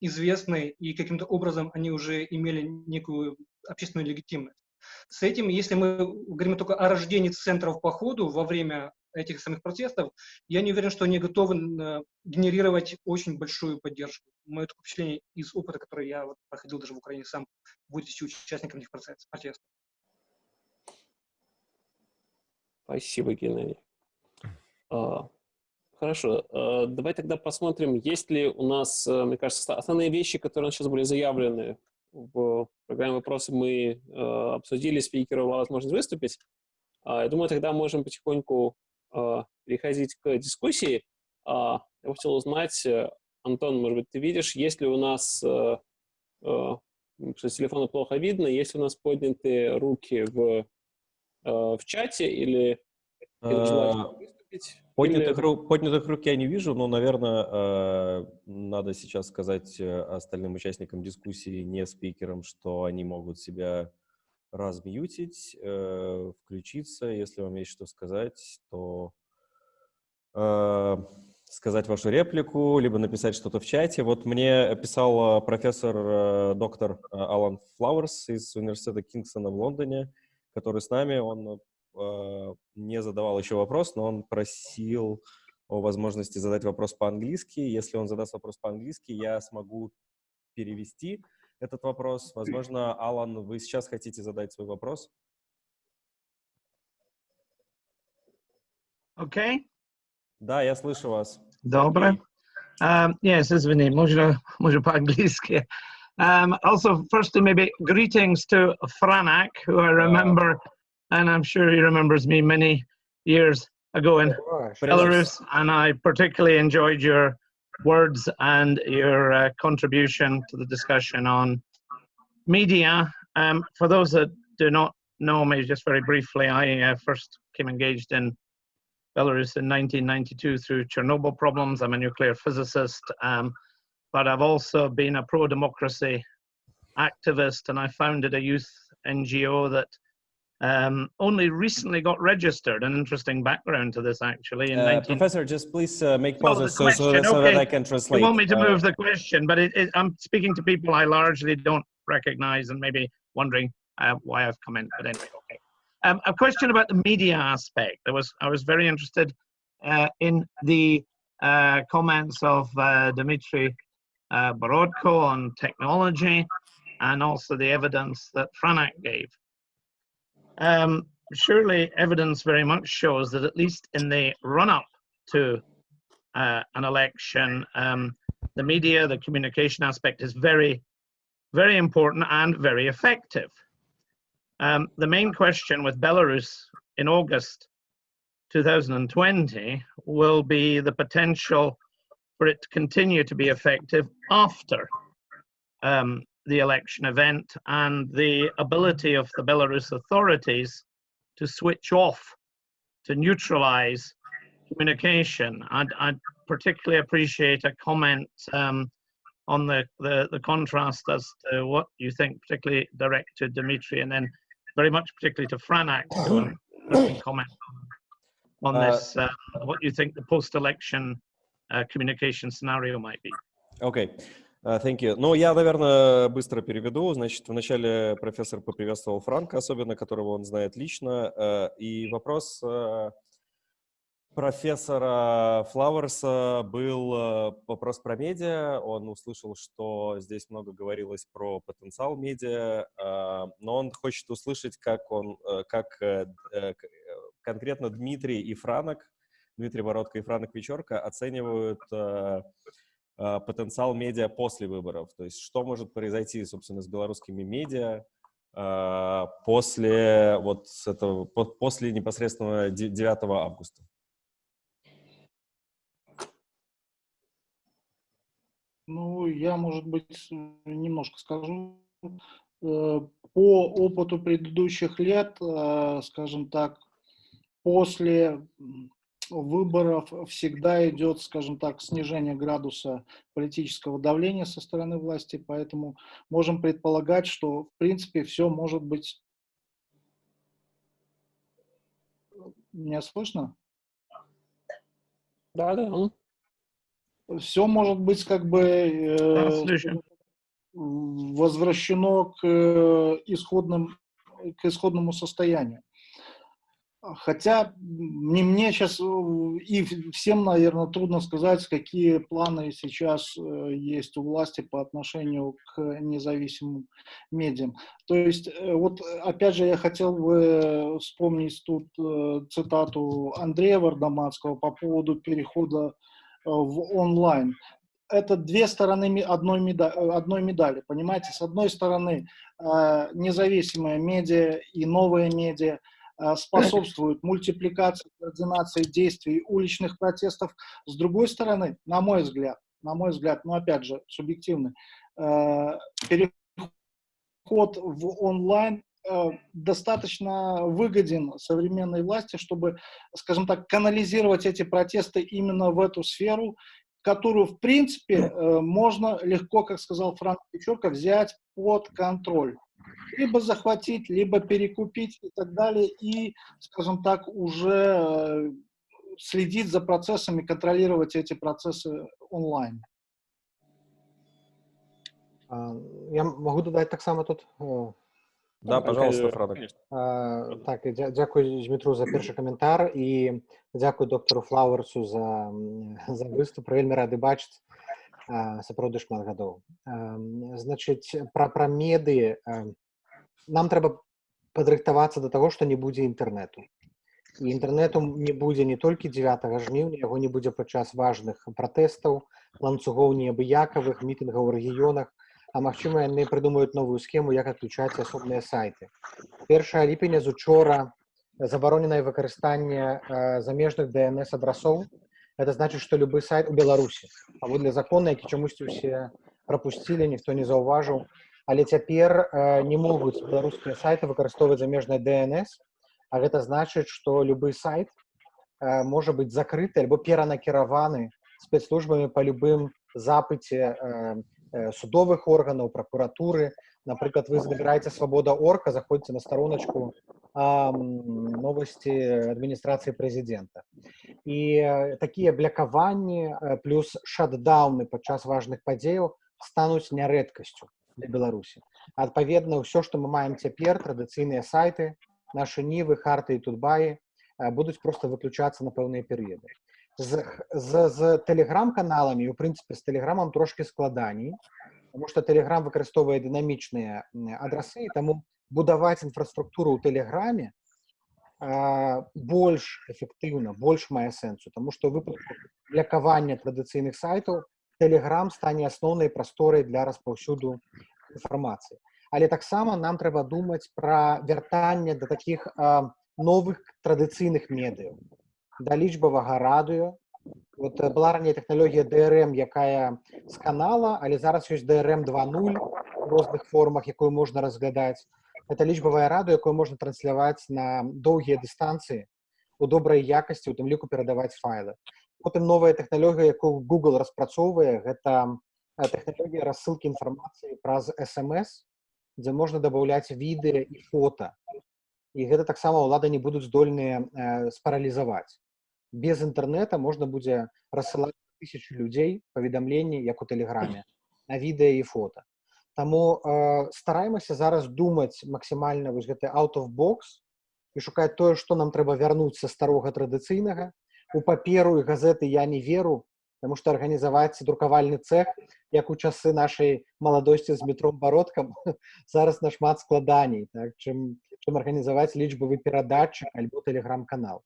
известны и каким-то образом они уже имели некую общественную легитимность. С этим, если мы говорим только о рождении центров по ходу во время этих самых протестов, я не уверен, что они готовы э, генерировать очень большую поддержку. Мое такое впечатление из опыта, который я вот проходил даже в Украине сам, будучи участником этих протестов. Спасибо, Геннадий. А, хорошо, а, давай тогда посмотрим, есть ли у нас, э, мне кажется, основные вещи, которые сейчас были заявлены в программе «Вопросы» мы э, обсудили, спикеру была возможность выступить. А, я думаю, тогда можем потихоньку переходить к дискуссии. А, я хотел узнать, э, Антон, может быть, ты видишь, есть ли у нас, э, э, что с телефона плохо видно, есть у нас поднятые руки в, в чате или, выступить? Поднятых, или... рук, поднятых рук я не вижу, но, наверное, надо сейчас сказать остальным участникам дискуссии, не спикерам, что они могут себя размьютить, э, включиться, если вам есть что сказать, то э, сказать вашу реплику, либо написать что-то в чате. Вот мне писал профессор, э, доктор Алан Флауэрс из университета Кингстона в Лондоне, который с нами, он э, не задавал еще вопрос, но он просил о возможности задать вопрос по-английски. Если он задаст вопрос по-английски, я смогу перевести этот вопрос. Возможно, Алан, вы сейчас хотите задать свой вопрос? Okay. Да, я слышу вас. Доброе. Um, yes, извини, можно, можно по-английски. Um, also, firstly, maybe greetings to Franak, who I remember, and I'm sure he remembers me many years ago in Belarus, and I particularly enjoyed your words and your uh, contribution to the discussion on media. Um, for those that do not know me, just very briefly, I uh, first came engaged in Belarus in 1992 through Chernobyl problems. I'm a nuclear physicist, um, but I've also been a pro-democracy activist, and I founded a youth NGO that um, only recently got registered. An interesting background to this, actually. In uh, 19... Professor, just please uh, make pauses so, so, that, so okay. that I can translate. You want me to uh, move the question, but it, it, I'm speaking to people I largely don't recognize and maybe wondering uh, why I've come in. But anyway, okay. Um, a question about the media aspect. There was I was very interested uh, in the uh, comments of uh, Dmitry Borodko on technology and also the evidence that Franak gave. Um, surely evidence very much shows that at least in the run-up to uh, an election, um, the media, the communication aspect is very, very important and very effective. Um, the main question with Belarus in August 2020 will be the potential for it to continue to be effective after um, the election event and the ability of the Belarus authorities to switch off, to neutralize communication. I'd, I'd particularly appreciate a comment um, on the, the, the, contrast as to what you think, particularly direct to Dimitri, and then very much particularly to Franak, to comment on, on this, uh, what you think the post-election uh, communication scenario might be. Okay. Uh, thank you. Ну, я, наверное, быстро переведу. Значит, вначале профессор поприветствовал Франка, особенно которого он знает лично. Uh, и вопрос uh, профессора Флауэрса был э, вопрос про медиа. Он услышал, что здесь много говорилось про потенциал медиа, э, но он хочет услышать, как он, э, как конкретно Дмитрий и Франок, Дмитрий Бородко и Франок Вечерка оценивают потенциал медиа после выборов. То есть что может произойти, собственно, с белорусскими медиа после вот этого, после непосредственно 9 августа. Ну, я, может быть, немножко скажу. Э, по опыту предыдущих лет, э, скажем так, после выборов всегда идет, скажем так, снижение градуса политического давления со стороны власти, поэтому можем предполагать, что, в принципе, все может быть... Меня слышно? Да, да все может быть как бы э, возвращено к э, исходным к исходному состоянию. Хотя не мне сейчас и всем, наверное, трудно сказать, какие планы сейчас э, есть у власти по отношению к независимым медиам. То есть, э, вот опять же, я хотел бы вспомнить тут цитату Андрея Вардаманского по поводу перехода Э, в онлайн. Это две стороны одной медали, э, одной медали, понимаете? С одной стороны, э, независимые медиа и новые медиа способствуют мультипликации, координации действий уличных протестов. С другой стороны, на мой взгляд, на мой взгляд, ну опять же, субъективный, переход в онлайн достаточно выгоден современной власти, чтобы, скажем так, канализировать эти протесты именно в эту сферу, которую, в принципе, э, можно легко, как сказал Франк Печорка, взять под контроль. Либо захватить, либо перекупить и так далее, и, скажем так, уже э, следить за процессами, контролировать эти процессы онлайн. Я могу додать так само тут да, пожалуйста, Фрадок. А, так, дякую Дмитру за першы каментар і дзякую доктору Флауэрсу за, за выступ. Вельмі рады бачыць сапраўды шмат гадоў. Значыць, пра, пра меды нам трэба падрыхтавацца да таго, што не будзе інтэрнэту. І інтэрнэту не будзе не толькі 9 жніўня, яго не будзе падчас важных пратэстаў, ланцугоў неабыякавых, мітынгаў у рэгіёнах, а магчыма яны прыдумаюць новую схему як адключаць асобныя сайты першая ліпеня з учора забароненае выкарыстанне замежных днс адрасоў это значит что любы сайт у беларусі паводле закона які чамусьці усе пропусцілі ніхто не заўважыў але цяпер не могуць беларускія сайты выкарыстоўваць замежныя днс а гэта значыць что любы сайт можа быть закрыты альбо перанакіраваны спецслужбамі по любым запыце судовых органаў прокуратуры напрыклад вы забіраеце свабода орка заходзіце на староночку новости адміністрацыі прэзідэнта і такія блякаванні плюс шатдауны падчас важных падзеяў стануць нярэдкасцю для беларусі адпаведна ўсё што мы маем цяпер традыцыйныя сайты наши нівы харты і тутбаі будуць просто выключацца на пэўныя перыяды з, з, з тэлеграм-каналамі у прынцыпе з тэлеграмам трошки складаней потому что тэлеграм выкарыстоўвае дынамічныя адрасы таму будаваць інфраструктуру ў тэлеграме больш эфектыўна больш мае сэнсу тому что выпадку блякавання традыцыйных сайтаў тэлеграм стане асноўнай прасторай для распаўсюду інфармацыі але таксама нам трэба думаць пра вяртанне да таких новых традыцыйных медыяў да лічбавага радыё вот была раней тэхналогія DRM якая з канала але зараз ёсць DRM 20 в розных формах якую можна разглядаць. Это лічбавая раду якую можна трансляваць на доўгія дыстанцыі у добрай якасці у тым ліку перадаваць файлы. Потым новая тэхналогія якую google распрацоўвае гэта тэхналогія рассылкі інфармацыі праз смс дзе можна дабаўляць відэа і фото і гэта таксама ўлады не будуць здольныя э, спаралізаваць без інтэрнэта можна будзе рассылаць тысячу людзей паведамленні як у тэлеграме на відэа і фото. Таму э, стараемся зараз думаць максімальна вось гэты out of box і шукаць тое што нам трэба вярнуць са старога традыцыйнага у паперу і газеты я не веру, потому что арганізаваць друкавальны цех, як у часы нашай маладосці з метром бародкам, зараз нашмат складаней, так, чым, чым арганізаваць лічбавы перадатчык альбо тэлеграм-канал.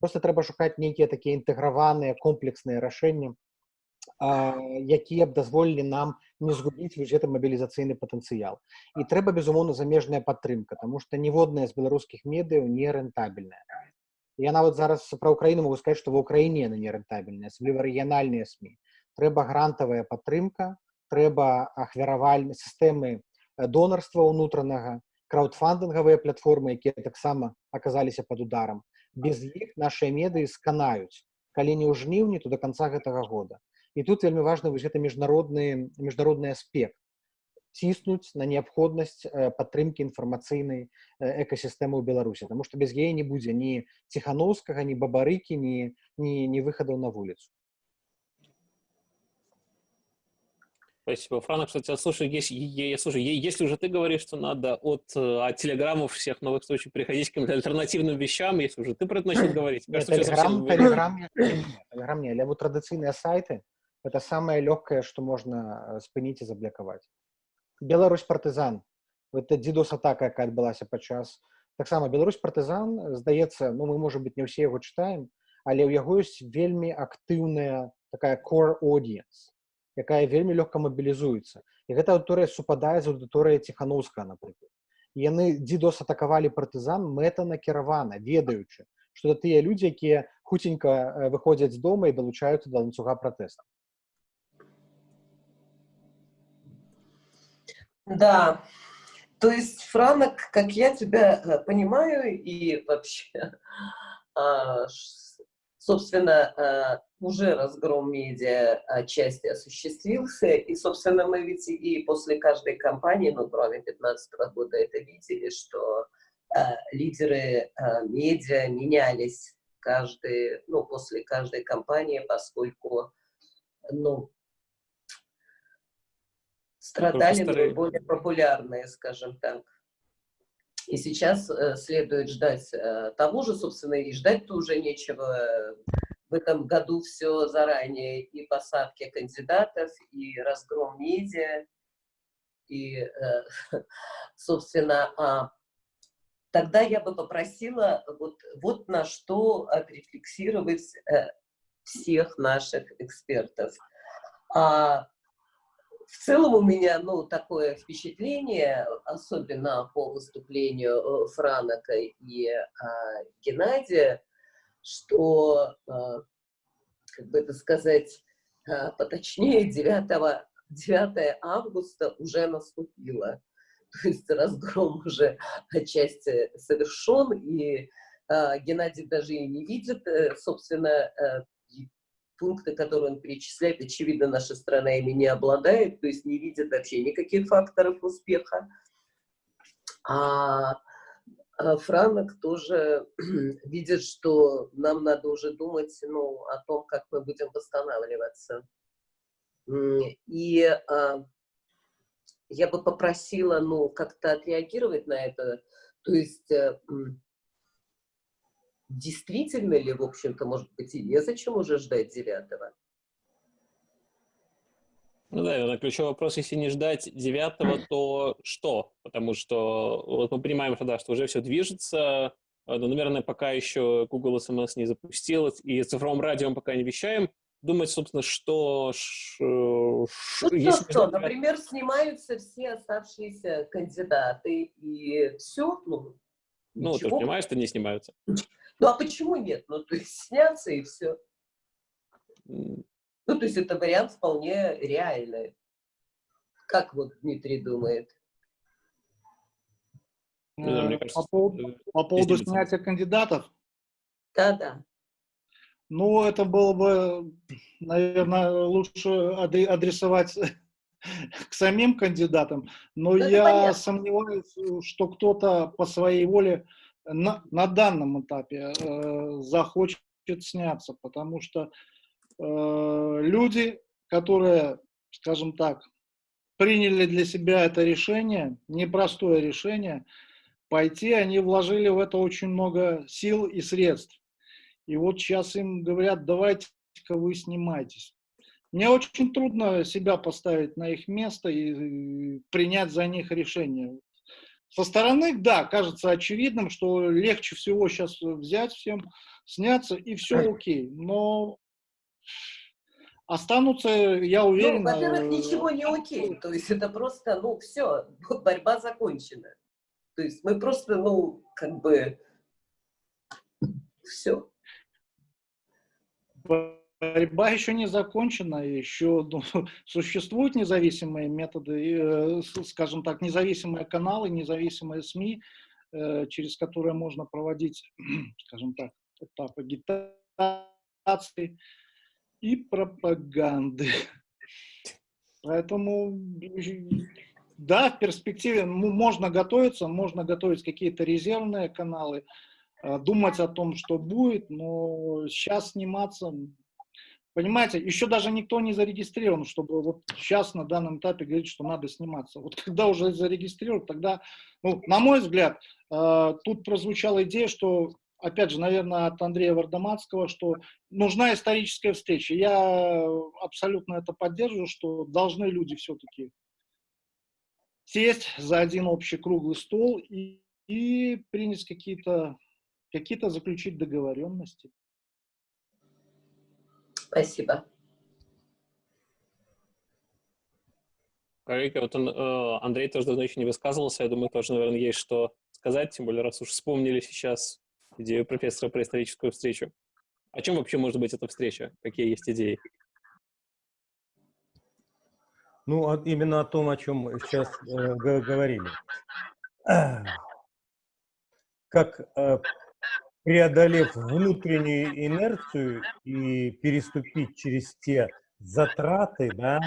Просто трэба шукаць нейкія такія інтэграваныя комплексныя рашэнні, якія б дазволілі нам не згубіць вось гэты мабілізацыйны патэнцыял. І трэба, безумоўна, замежная падтрымка, таму што ніводная з беларускіх медыяў не рэнтабельная. Я нават зараз пра ўкраіну могу сказаць, што ва ўкраіне яны не рэнтабельныя, асабліва рэгіянальныя СМі. Трэба грантавая падтрымка, трэба ахвяравальны сістэмы донарства ўнутранага, краўдфандынгавыя платформы, якія таксама аказаліся пад ударам. Без іх нашыя медыі сканаюць. Калі не ў жніўні, то да канца гэтага года. І тут вельмі важны вось гэты міжнародны міжнародны аспект ціснуць на неабходнасць падтрымкі інфармацыйнай экасістэмы ў беларусі тому что без яе не будзе ні ціхановскага ні бабарыкі ні ні не выхадаў на вуліцу Спасибо, Франа. Кстати, слушай, если, я, слушай, если уже ты говоришь, что надо от, от телеграммов всех новых случаев переходить к каким-то альтернативным вещам, если уже ты про это начал говорить. Кажется, телеграм, телеграм, телеграм не, але традыцыйныя сайты это самое легкое, что можно спыніць і заблякаваць. Беларусь партызан это дзідос атака якая адбылася падчас таксама Беларусь партызан здаецца ну мы можа быть не ўсе яго чытаем але ў яго ёсць вельмі актыўная такая core audience якая вельмі лёгка мабілізуецца і гэта аўдыторыя супадае з аўдыторыя ціхановска напрыклад яны дзідос атакавалі партызан мэта накіравана ведаючы што тыя людзі якія хуценька выходзяць з дома і далучаюцца да ланцуга пратэста Да, то есть, Франок, как я тебя э, понимаю, и вообще, а, собственно, а, уже разгром медиа отчасти осуществился, и, собственно, мы ведь и после каждой кампании, ну, кроме 2015 года, это видели, что а, лидеры медиа менялись каждый, ну, после каждой кампании, поскольку, ну, страдали наиболее популярные, скажем так. И сейчас э, следует ждать э, того же, собственно, и ждать-то уже нечего. В этом году все заранее, и посадки кандидатов, и разгром медиа, и, э, собственно, а, тогда я бы попросила вот, вот на что отрефлексировать э, всех наших экспертов. А, в целом у меня, ну, такое впечатление, особенно по выступлению э, Франока и а, Геннадия, что, а, как бы это сказать, а, поточнее 9, 9 августа уже наступило. То есть разгром уже отчасти совершен, и а, Геннадий даже и не видит, э, собственно, э, пункты, которые он перечисляет, очевидно, наша страна ими не обладает, то есть не видит вообще никаких факторов успеха. А, Франок тоже видит, что нам надо уже думать ну, о том, как мы будем восстанавливаться. И а, я бы попросила ну, как-то отреагировать на это. То есть э, действительно ли, в общем-то, может быть, и незачем уже ждать девятого? Ну да, это ключевой вопрос, если не ждать девятого, то что? Потому что вот мы понимаем, что, да, что уже все движется, но, наверное, пока еще Google SMS не запустилось, и цифровым радио мы пока не вещаем, думать, собственно, что... Ш, ну, если что, например, снимаются все оставшиеся кандидаты, и все, ну, ну, ты же понимаешь, что не снимаются. Ну, а почему нет? Ну, то есть снятся и все. Ну, то есть это вариант вполне реальный. Как вот Дмитрий думает? Э, по поводу, по поводу снятия кандидатов? Да-да. Ну, это было бы, наверное, лучше адресовать к самим кандидатам, но ну, я понятно. сомневаюсь, что кто-то по своей воле на, на данном этапе э, захочет сняться, потому что э, люди, которые, скажем так, приняли для себя это решение, непростое решение, пойти, они вложили в это очень много сил и средств. И вот сейчас им говорят, давайте-ка вы снимайтесь. Мне очень трудно себя поставить на их место и принять за них решение. Со стороны, да, кажется очевидным, что легче всего сейчас взять всем, сняться, и все окей. Но останутся, я уверен... Ну, во-первых, ничего не окей. То есть это просто, ну, все, борьба закончена. То есть мы просто, ну, как бы, все. Борьба еще не закончена, еще ну, существуют независимые методы, э, скажем так, независимые каналы, независимые СМИ, э, через которые можно проводить, скажем так, этап агитации и пропаганды. Поэтому, да, в перспективе можно готовиться, можно готовить какие-то резервные каналы, э, думать о том, что будет, но сейчас сниматься, понимаете, еще даже никто не зарегистрирован, чтобы вот сейчас на данном этапе говорить, что надо сниматься. Вот когда уже зарегистрирован, тогда, ну, на мой взгляд, э, тут прозвучала идея, что опять же, наверное, от Андрея Вардаматского, что нужна историческая встреча. Я абсолютно это поддерживаю, что должны люди все-таки сесть за один общий круглый стол и, и принять какие-то какие-то заключить договоренности. Спасибо. Коллега, вот он, э, Андрей тоже давно еще не высказывался, я думаю, тоже, наверное, есть что сказать, тем более, раз уж вспомнили сейчас идею профессора про историческую встречу. О чем вообще может быть эта встреча? Какие есть идеи? Ну, именно о том, о чем мы сейчас э, говорили. Как э, преодолев внутреннюю инерцию и переступить через те затраты, да,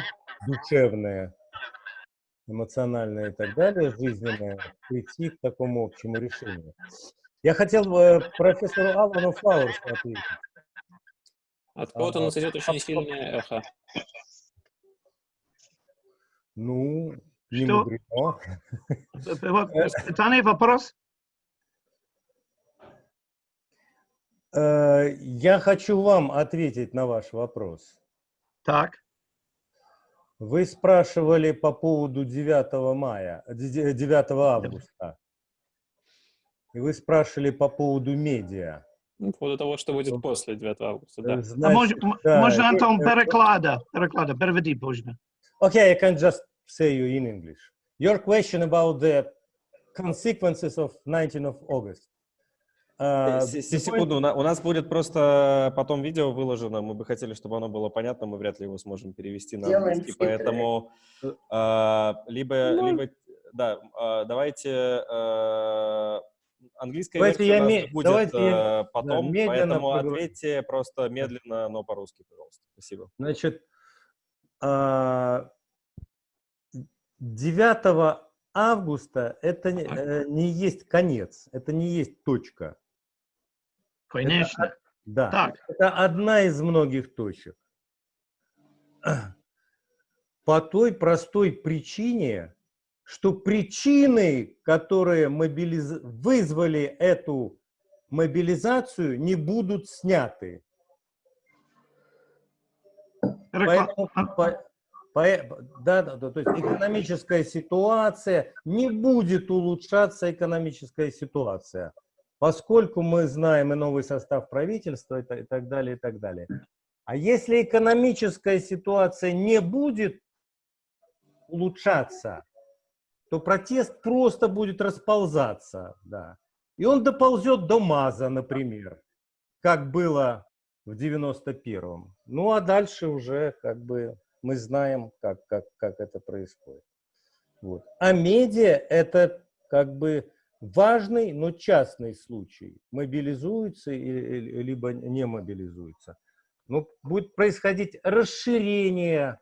душевные, эмоциональные и так далее, жизненные, прийти к такому общему решению. Я хотел бы профессору Алану Флауэрсу ответить. От кого-то у нас идет очень сильное эхо. Ну, не Что? мудрено. вопрос? Э, я хочу вам ответить на ваш вопрос. Так. Вы спрашивали по поводу 9 мая, 9 августа. И вы спрашивали по поводу медиа. Ну, по поводу того, что будет после 9 августа, да. Значит, а может, да, можно, Антон, переклада, переклада, переведи, можно. Okay, I can just say you in English. Your question about the consequences of 19 of August. Uh, секунду, у нас будет просто потом видео выложено, мы бы хотели, чтобы оно было понятно, мы вряд ли его сможем перевести на английский, поэтому uh, либо, ну, либо, да, uh, давайте Английская давайте версия я у нас будет давайте э, потом, да, поэтому поговорим. ответьте просто медленно, но по-русски, пожалуйста. Спасибо. Значит, 9 а, августа это не, э, не есть конец, это не есть точка. Конечно. Это, да, так. это одна из многих точек. По той простой причине, что причины, которые мобилиз... вызвали эту мобилизацию, не будут сняты. Поэтому, по, по, да, да, то есть экономическая ситуация, не будет улучшаться экономическая ситуация, поскольку мы знаем и новый состав правительства и, и так далее, и так далее. А если экономическая ситуация не будет улучшаться, то протест просто будет расползаться, да. И он доползет до МАЗа, например, как было в 91-м. Ну, а дальше уже как бы мы знаем, как, как, как это происходит. Вот. А медиа – это как бы важный, но частный случай. Мобилизуется либо не мобилизуется. Ну, будет происходить расширение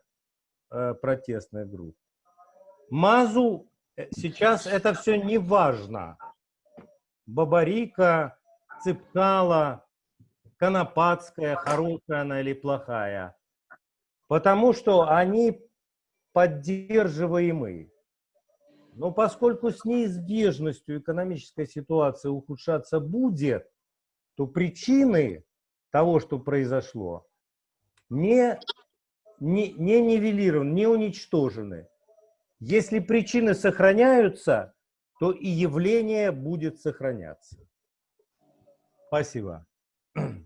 э, протестных групп. МАЗу сейчас это все не важно. Бабарика, Цыпкала, Конопатская, хорошая она или плохая. Потому что они поддерживаемы. Но поскольку с неизбежностью экономическая ситуация ухудшаться будет, то причины того, что произошло, не, не, не нивелированы, не уничтожены. Если причины сохраняются, то и явление будет сохраняться. Спасибо.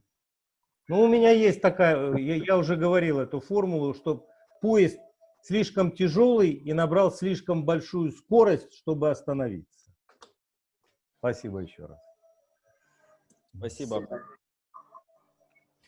Ну, у меня есть такая, я, я уже говорил эту формулу, что поезд слишком тяжелый и набрал слишком большую скорость, чтобы остановиться. Спасибо еще раз. Спасибо.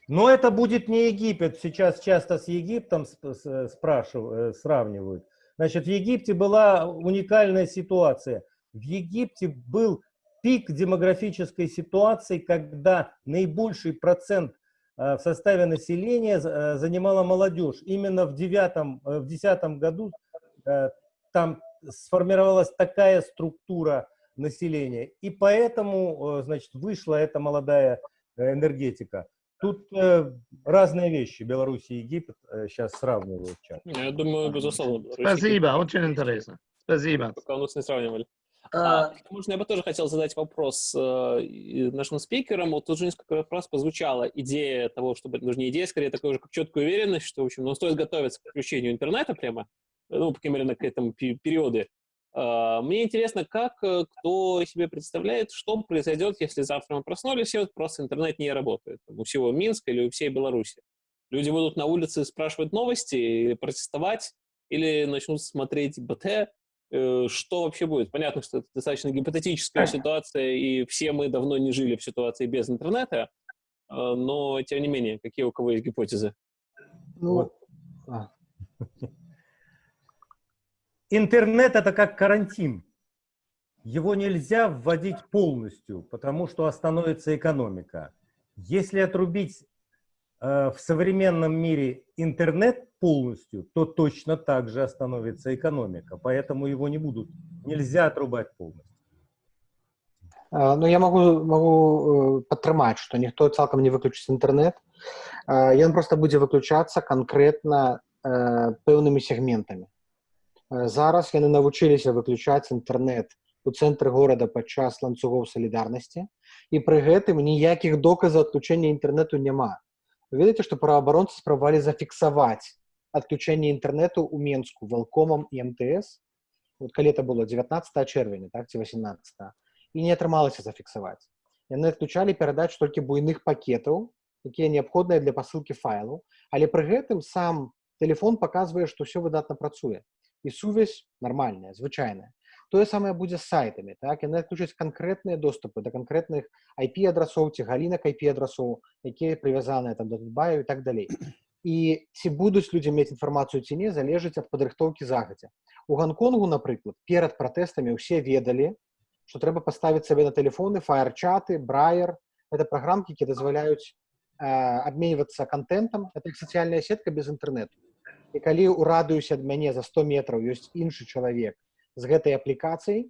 Но это будет не Египет. Сейчас часто с Египтом спрашивают, сравнивают. Значит, в Египте была уникальная ситуация. В Египте был пик демографической ситуации, когда наибольший процент в составе населения занимала молодежь. Именно в девятом, в десятом году там сформировалась такая структура населения, и поэтому, значит, вышла эта молодая энергетика. Тут э, разные вещи. Беларусь и Египет э, сейчас сравнивают. Я думаю, безусловно. Спасибо, очень интересно. Спасибо. Пока у нас не сравнивали. А, можно я бы тоже хотел задать вопрос э, нашим спикерам. Вот тут же несколько раз прозвучала идея того, чтобы, ну, не идея, скорее такая уже как четкая уверенность, что, в общем, ну, стоит готовиться к включению интернета прямо, ну, по крайней мере, к этому периоду. А, мне интересно, как э, кто себе представляет, что произойдет, если завтра мы проснулись, и вот просто интернет не работает у всего Минска или у всей Беларуси. Люди будут на улице спрашивать новости или протестовать, или начнут смотреть БТ, э, что вообще будет? Понятно, что это достаточно гипотетическая ситуация, и все мы давно не жили в ситуации без интернета, а, но, тем не менее, какие у кого есть гипотезы? Ну, вот. а. Интернет – это как карантин. Его нельзя вводить полностью, потому что остановится экономика. Если отрубить э, в современном мире интернет полностью, то точно так же остановится экономика. Поэтому его не будут, нельзя отрубать полностью. Ну, я могу, могу падтрымаць, што ніхто цалкам не выключыць інтэрнэт. Ён проста будзе выключацца канкрэтна пэўнымі сегментамі. Зараз яны навучыліся выключаць інтэрнэт у цэнтры горада падчас ланцугоў салідарнасці і пры гэтым ніякіх доказаў адключэння інтэрнэту няма. Ведаеце, што праваабаронцы спрабавалі зафіксаваць адключэнне інтэрнэту ў Менску валкомам і МТС. Вот калі это было 19 чэрвеня так ці 18 і не атрымалася зафіксаваць. Яны адключалі перадач толькі буйных пакетаў, якія неабходныя для пасылкі файлу, але пры гэтым сам телефон паказвае, што ўсё выдатна працуе і сувязь нармальная звычайная тое самае будзе з сайтамі так? Яны адключаць канкрэтныя доступы да канкрэтных IP адрасоў ці галінак IP адрасоў якія прывязаныя там да баю і так далей і ці будуць людзі мець інфармацыю ці не залежыць ад падрыхтоўкі загадзя у гонконгу напрыклад перад пратэстамі ўсе ведалі што трэба паставіць сабе на телефоны фаерчаты брайер. Это праграмкі які дазваляюць э, абменьвацца контентам это сацыяльная сетка без інтэрнету і калі ў радыусе ад мяне за 100 метраў ёсць іншы чалавек з гэтай аплікацыяй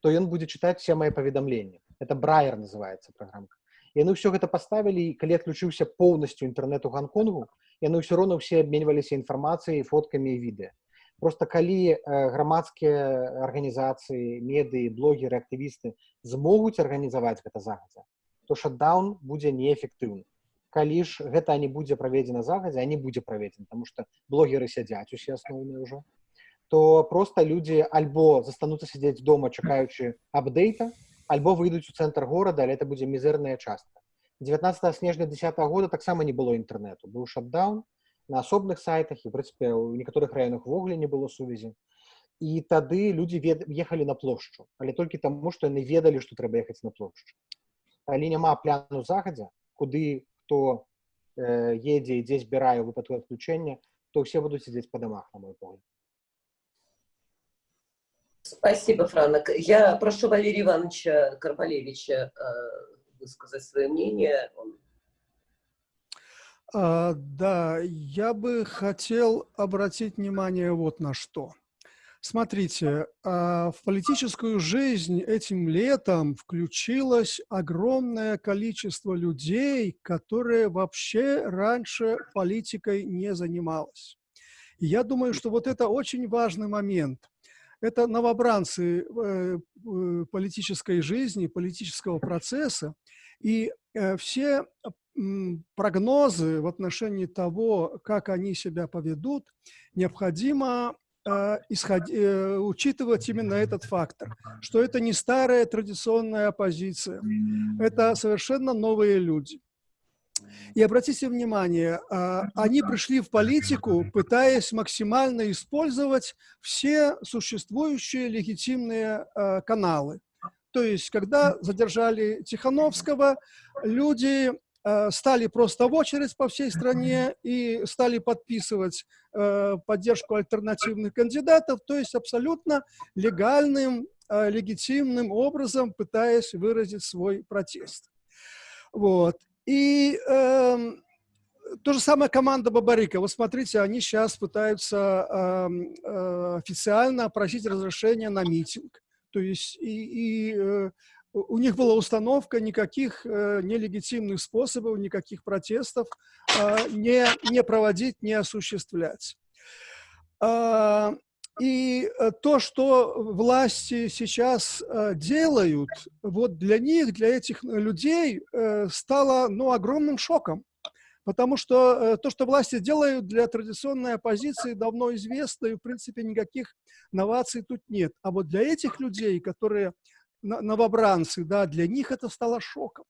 то ён будзе чытаць все мои паведамленні это брайер называется праграмка яны ўсё гэта паставілі і калі адключыўся поўнасцю інтэрнету гонконгу яны ўсё роўна ўсе абменьваліся інфармацыяй фоткамі і відэа просто калі э, грамадскія арганізацыі медыі блогеры актывісты змогуць арганізаваць гэта загадзя то шатдаун будзе неэфектыўны калі ж гэта не будзе праведзена загадзя не будзе праведзена потому что блогеры сядзяць усе асноўныя ўжо то просто людзі альбо застануцца сядзець дома чакаючы апдейта альбо выйдуць у цэнтр горада але это будзе мізэрная частка 19 снежня 10 -го года таксама не было інтэрнету быў шатдаун на асобных сайтах і прынцыпе у некаторых раёнах ввогуле не было сувязі і тады людзі вед... ехалі на плошчу але толькі таму што яны ведалі што трэба ехаць на плошчу калі няма пляну загадзя куды хто э, едзе і дзе збірае ў выпадку адключэння то ўсе будуць сидзець па домах на мой погляд Спасибо, Франок. Я прошу Валерия Ивановича Карпалевича э, высказать свое мнение. А, да, я бы хотел обратить внимание вот на что. Смотрите, а, в политическую жизнь этим летом включилось огромное количество людей, которые вообще раньше политикой не занималось. И я думаю, что вот это очень важный момент. Это новобранцы э, политической жизни, политического процесса, и э, все прогнозы в отношении того, как они себя поведут, необходимо исход... э, учитывать именно этот фактор, что это не старая традиционная оппозиция, это совершенно новые люди. И обратите внимание, э, они пришли в политику, пытаясь максимально использовать все существующие легитимные э, каналы. То есть, когда задержали Тихановского, люди стали просто в очередь по всей стране и стали подписывать э, поддержку альтернативных кандидатов, то есть абсолютно легальным, э, легитимным образом пытаясь выразить свой протест. Вот. И э, то же самое команда Бабарика. Вот смотрите, они сейчас пытаются э, э, официально просить разрешения на митинг. То есть и, и э, у них была установка никаких э, нелегитимных способов, никаких протестов э, не, не проводить, не осуществлять. Э, и то, что власти сейчас э, делают, вот для них, для этих людей, э, стало ну, огромным шоком. Потому что э, то, что власти делают для традиционной оппозиции, давно известно, и, в принципе, никаких новаций тут нет. А вот для этих людей, которые новобранцы, да, для них это стало шоком.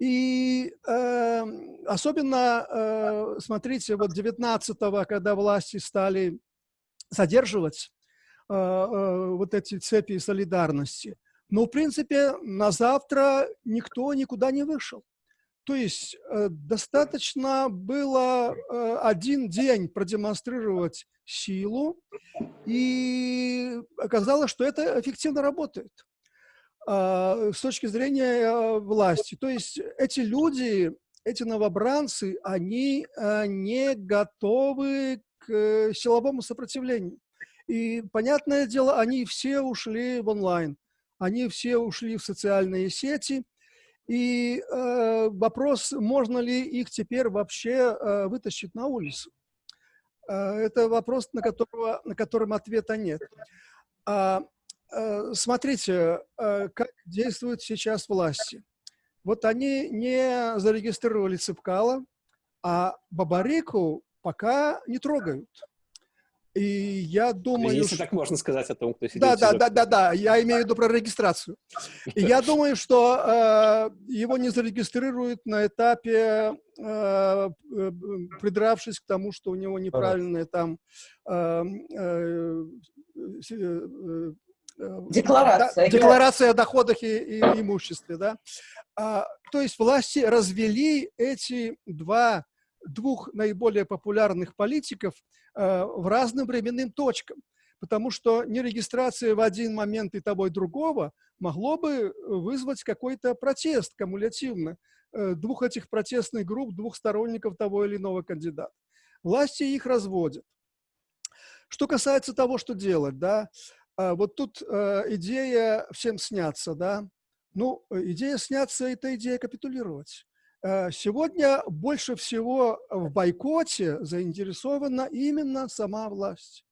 И э, особенно, э, смотрите, вот 19-го, когда власти стали задерживать э, э, вот эти цепи солидарности, но, в принципе, на завтра никто никуда не вышел. То есть э, достаточно было э, один день продемонстрировать силу, и оказалось, что это эффективно работает. А, с точки зрения а, власти. То есть эти люди, эти новобранцы, они а, не готовы к силовому сопротивлению. И, понятное дело, они все ушли в онлайн, они все ушли в социальные сети. И э, вопрос, можно ли их теперь вообще э, вытащить на улицу. Э, это вопрос, на, которого, на котором ответа нет. Э, смотрите, э, как действуют сейчас власти. Вот они не зарегистрировали Цепкала, а Бабарику пока не трогают. И я думаю... Если что... так можно сказать о том, кто сидит Да, да, да, да, да, я имею в виду про регистрацию. И я думаю, что э, его не зарегистрируют на этапе, э, э придравшись к тому, что у него неправильная там э, э, э Э, декларация. декларация о доходах и, и имуществе. Да? А, то есть власти развели эти два, двух наиболее популярных политиков а, в разным временным точкам. Потому что нерегистрация в один момент и того и другого могло бы вызвать какой-то протест кумулятивно э, двух этих протестных групп, двух сторонников того или иного кандидата. Власти их разводят. Что касается того, что делать, да, вот тут э, идея всем сняться, да. Ну, идея сняться – это идея капитулировать. Э, сегодня больше всего в бойкоте заинтересована именно сама власть.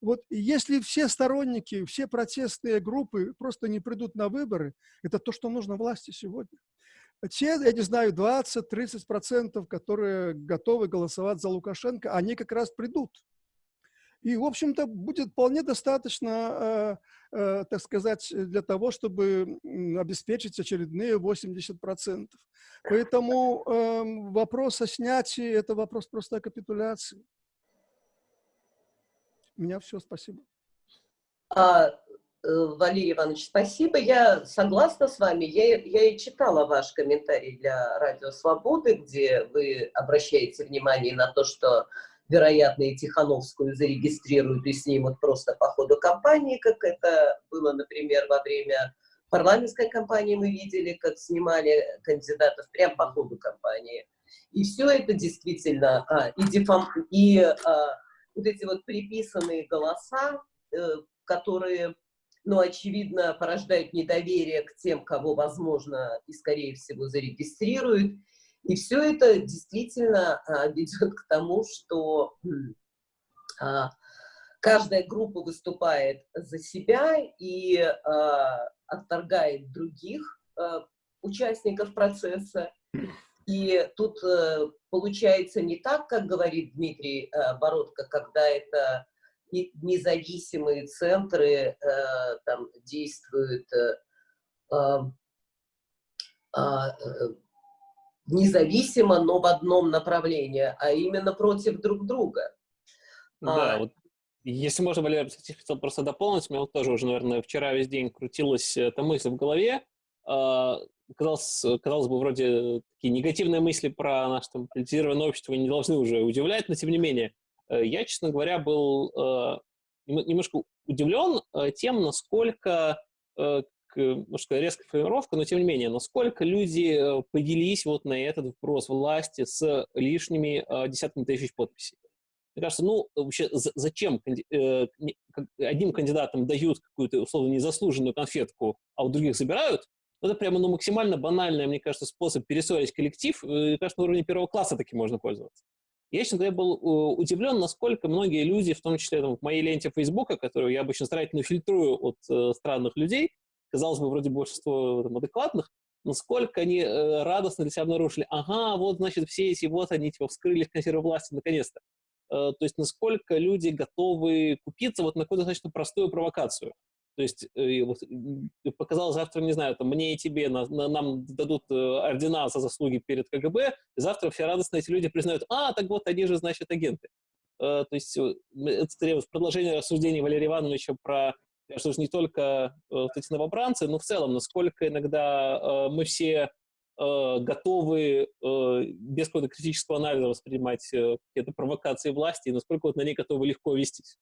Вот если все сторонники, все протестные группы просто не придут на выборы, это то, что нужно власти сегодня. Те, я не знаю, 20-30%, которые готовы голосовать за Лукашенко, они как раз придут. И, в общем-то, будет вполне достаточно, э, э, так сказать, для того, чтобы обеспечить очередные 80%. Поэтому э, вопрос о снятии – это вопрос просто о капитуляции. У меня все, спасибо. А, э, Валерий Иванович, спасибо. Я согласна с вами. Я, я и читала ваш комментарий для Радио Свободы, где вы обращаете внимание на то, что вероятно, и Тихановскую зарегистрируют и снимут просто по ходу кампании, как это было, например, во время парламентской кампании мы видели, как снимали кандидатов прямо по ходу кампании. И все это действительно, а, и, дефам, и а, вот эти вот приписанные голоса, э, которые, ну, очевидно, порождают недоверие к тем, кого, возможно, и, скорее всего, зарегистрируют, и все это действительно а, ведет к тому, что а, каждая группа выступает за себя и а, отторгает других участников процесса. И тут э, получается не так, как говорит Дмитрий э, Бородко, когда это независимые центры там действуют независимо, но в одном направлении, а именно против друг друга. Да, а, вот если можно, Валерий, хотел просто дополнить, у меня вот тоже уже, наверное, вчера весь день крутилась эта мысль в голове. А, казалось, казалось бы, вроде такие негативные мысли про наше там, политизированное общество не должны уже удивлять, но тем не менее, э, я, честно говоря, был э, немножко удивлен э, тем, насколько может сказать, резкая формировка, но тем не менее, насколько люди поделились вот на этот вопрос власти с лишними десятками тысяч подписей. Мне кажется, ну, вообще, зачем э, одним кандидатам дают какую-то, условно, незаслуженную конфетку, а у других забирают? Это прямо, ну, максимально банальный, мне кажется, способ перессорить коллектив. Э, кажется, на уровне первого класса таким можно пользоваться. Я, честно говоря, был э, удивлен, насколько многие люди, в том числе там, в моей ленте Фейсбука, которую я обычно старательно фильтрую от э, странных людей, казалось бы, вроде большинство там, адекватных, насколько они э, радостно для себя обнаружили, ага, вот, значит, все эти вот они, типа, вскрыли консервы власти наконец-то. Э, то есть насколько люди готовы купиться вот на какую-то достаточно простую провокацию. То есть э, вот, показал завтра, не знаю, там, мне и тебе, на, на, нам дадут э, ордена за заслуги перед КГБ, и завтра все радостно эти люди признают, а, так вот, они же, значит, агенты. То есть это скорее продолжение рассуждений Валерия Ивановича про, что же не только вот эти новобранцы, но в целом, насколько иногда мы все Э, готовы э, без какого-то критического анализа воспринимать э, какие-то провокации власти, и насколько вот на них готовы легко вестись.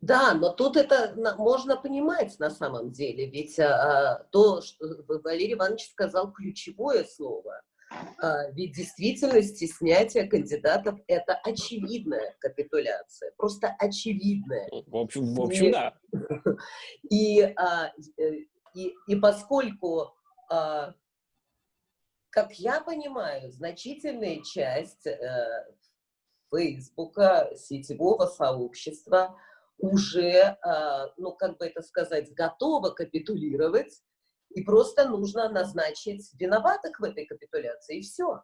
Да, но тут это можно понимать на самом деле, ведь а, то, что Валерий Иванович сказал ключевое слово, ведь в действительности снятие кандидатов – это очевидная капитуляция, просто очевидная. В общем, в общем и, да. И, а, и, и поскольку а, как я понимаю, значительная часть э, Фейсбука, сетевого сообщества уже, э, ну, как бы это сказать, готова капитулировать, и просто нужно назначить виноватых в этой капитуляции, и все.